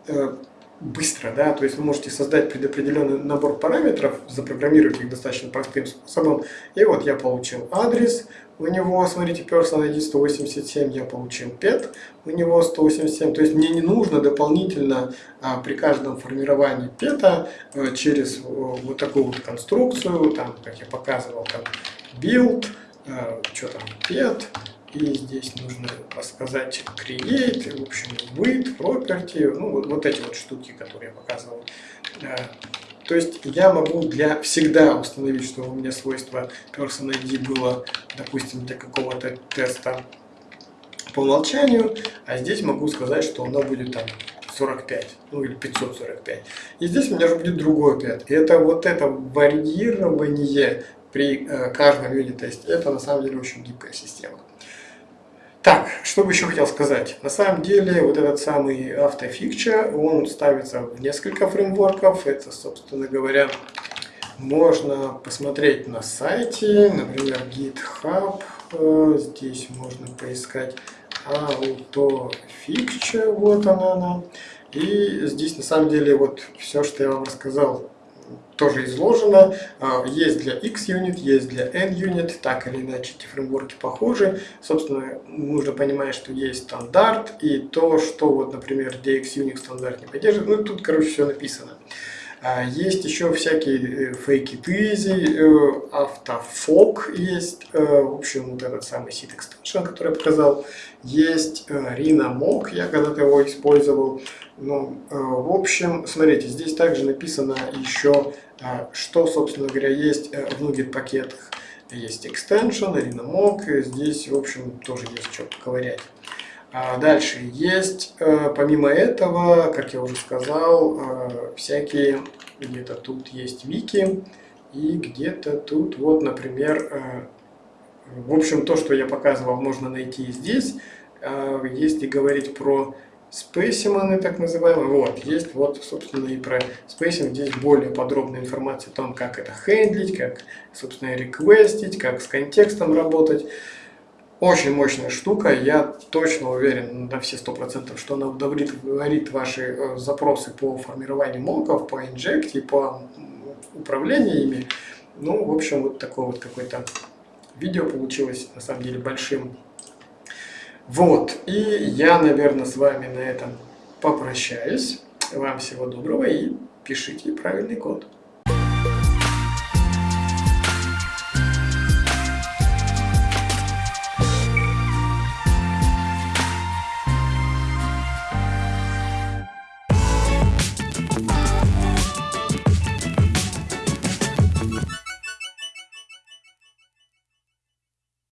э, быстро, да, то есть вы можете создать предопределенный набор параметров, запрограммировать их достаточно простым способом, и вот я получил адрес, у него, смотрите, person ID 187, я получил pet, у него 187, то есть мне не нужно дополнительно а, при каждом формировании пета а, через а, вот такую вот конструкцию, там, как я показывал, там, build, а, что там, pet, и здесь нужно сказать create, в общем, with, property, ну вот, вот эти вот штуки, которые я показывал. Э, то есть я могу для всегда установить, что у меня свойство person ID было, допустим, для какого-то теста по умолчанию, а здесь могу сказать, что оно будет там 45, ну или 545. И здесь у меня же будет другой 5. И это вот это варьирование при э, каждом юнит-тесте, это на самом деле очень гибкая система. Так, что бы еще хотел сказать. На самом деле, вот этот самый автофикча, он ставится в несколько фреймворков. Это, собственно говоря, можно посмотреть на сайте, например, GitHub. Э, здесь можно поискать AutoFixture, вот она, она. И здесь на самом деле вот все, что я вам рассказал, тоже изложено. А, есть для X-Unit, есть для N-Unit, так или иначе эти фреймворки похожи. Собственно, нужно понимать, что есть стандарт и то, что вот, например, DX-Unix стандарт не поддерживает. Ну, тут, короче, все написано. А, есть еще всякие фейки тызи, автофок есть, э, в общем, вот этот самый seed extension, который я показал. Есть э, я когда-то его использовал. Ну, э, в общем, смотрите, здесь также написано еще, что, собственно говоря, есть в Nugget пакетах. Есть extension, RinaMock, здесь, в общем, тоже есть что поковырять. А дальше есть, э, помимо этого, как я уже сказал, э, всякие, где-то тут есть вики, и где-то тут, вот, например, э, в общем, то, что я показывал, можно найти и здесь. Если говорить про specimen ы, так называемые, вот, есть вот, собственно, и про specimen здесь более подробная информация о том, как это handl ить, как, собственно, request ить, как с контекстом работать. Очень мощная штука, я точно уверен на все сто процентов, что она удовлетворит ваши э, запросы по формированию mock ов, по inject е, по управлению ими. Ну, в общем, вот такое вот какое-то видео получилось, на самом деле, большим. Вот, и я, наверное, с вами на этом попрощаюсь. Вам всего доброго и пишите правильный код.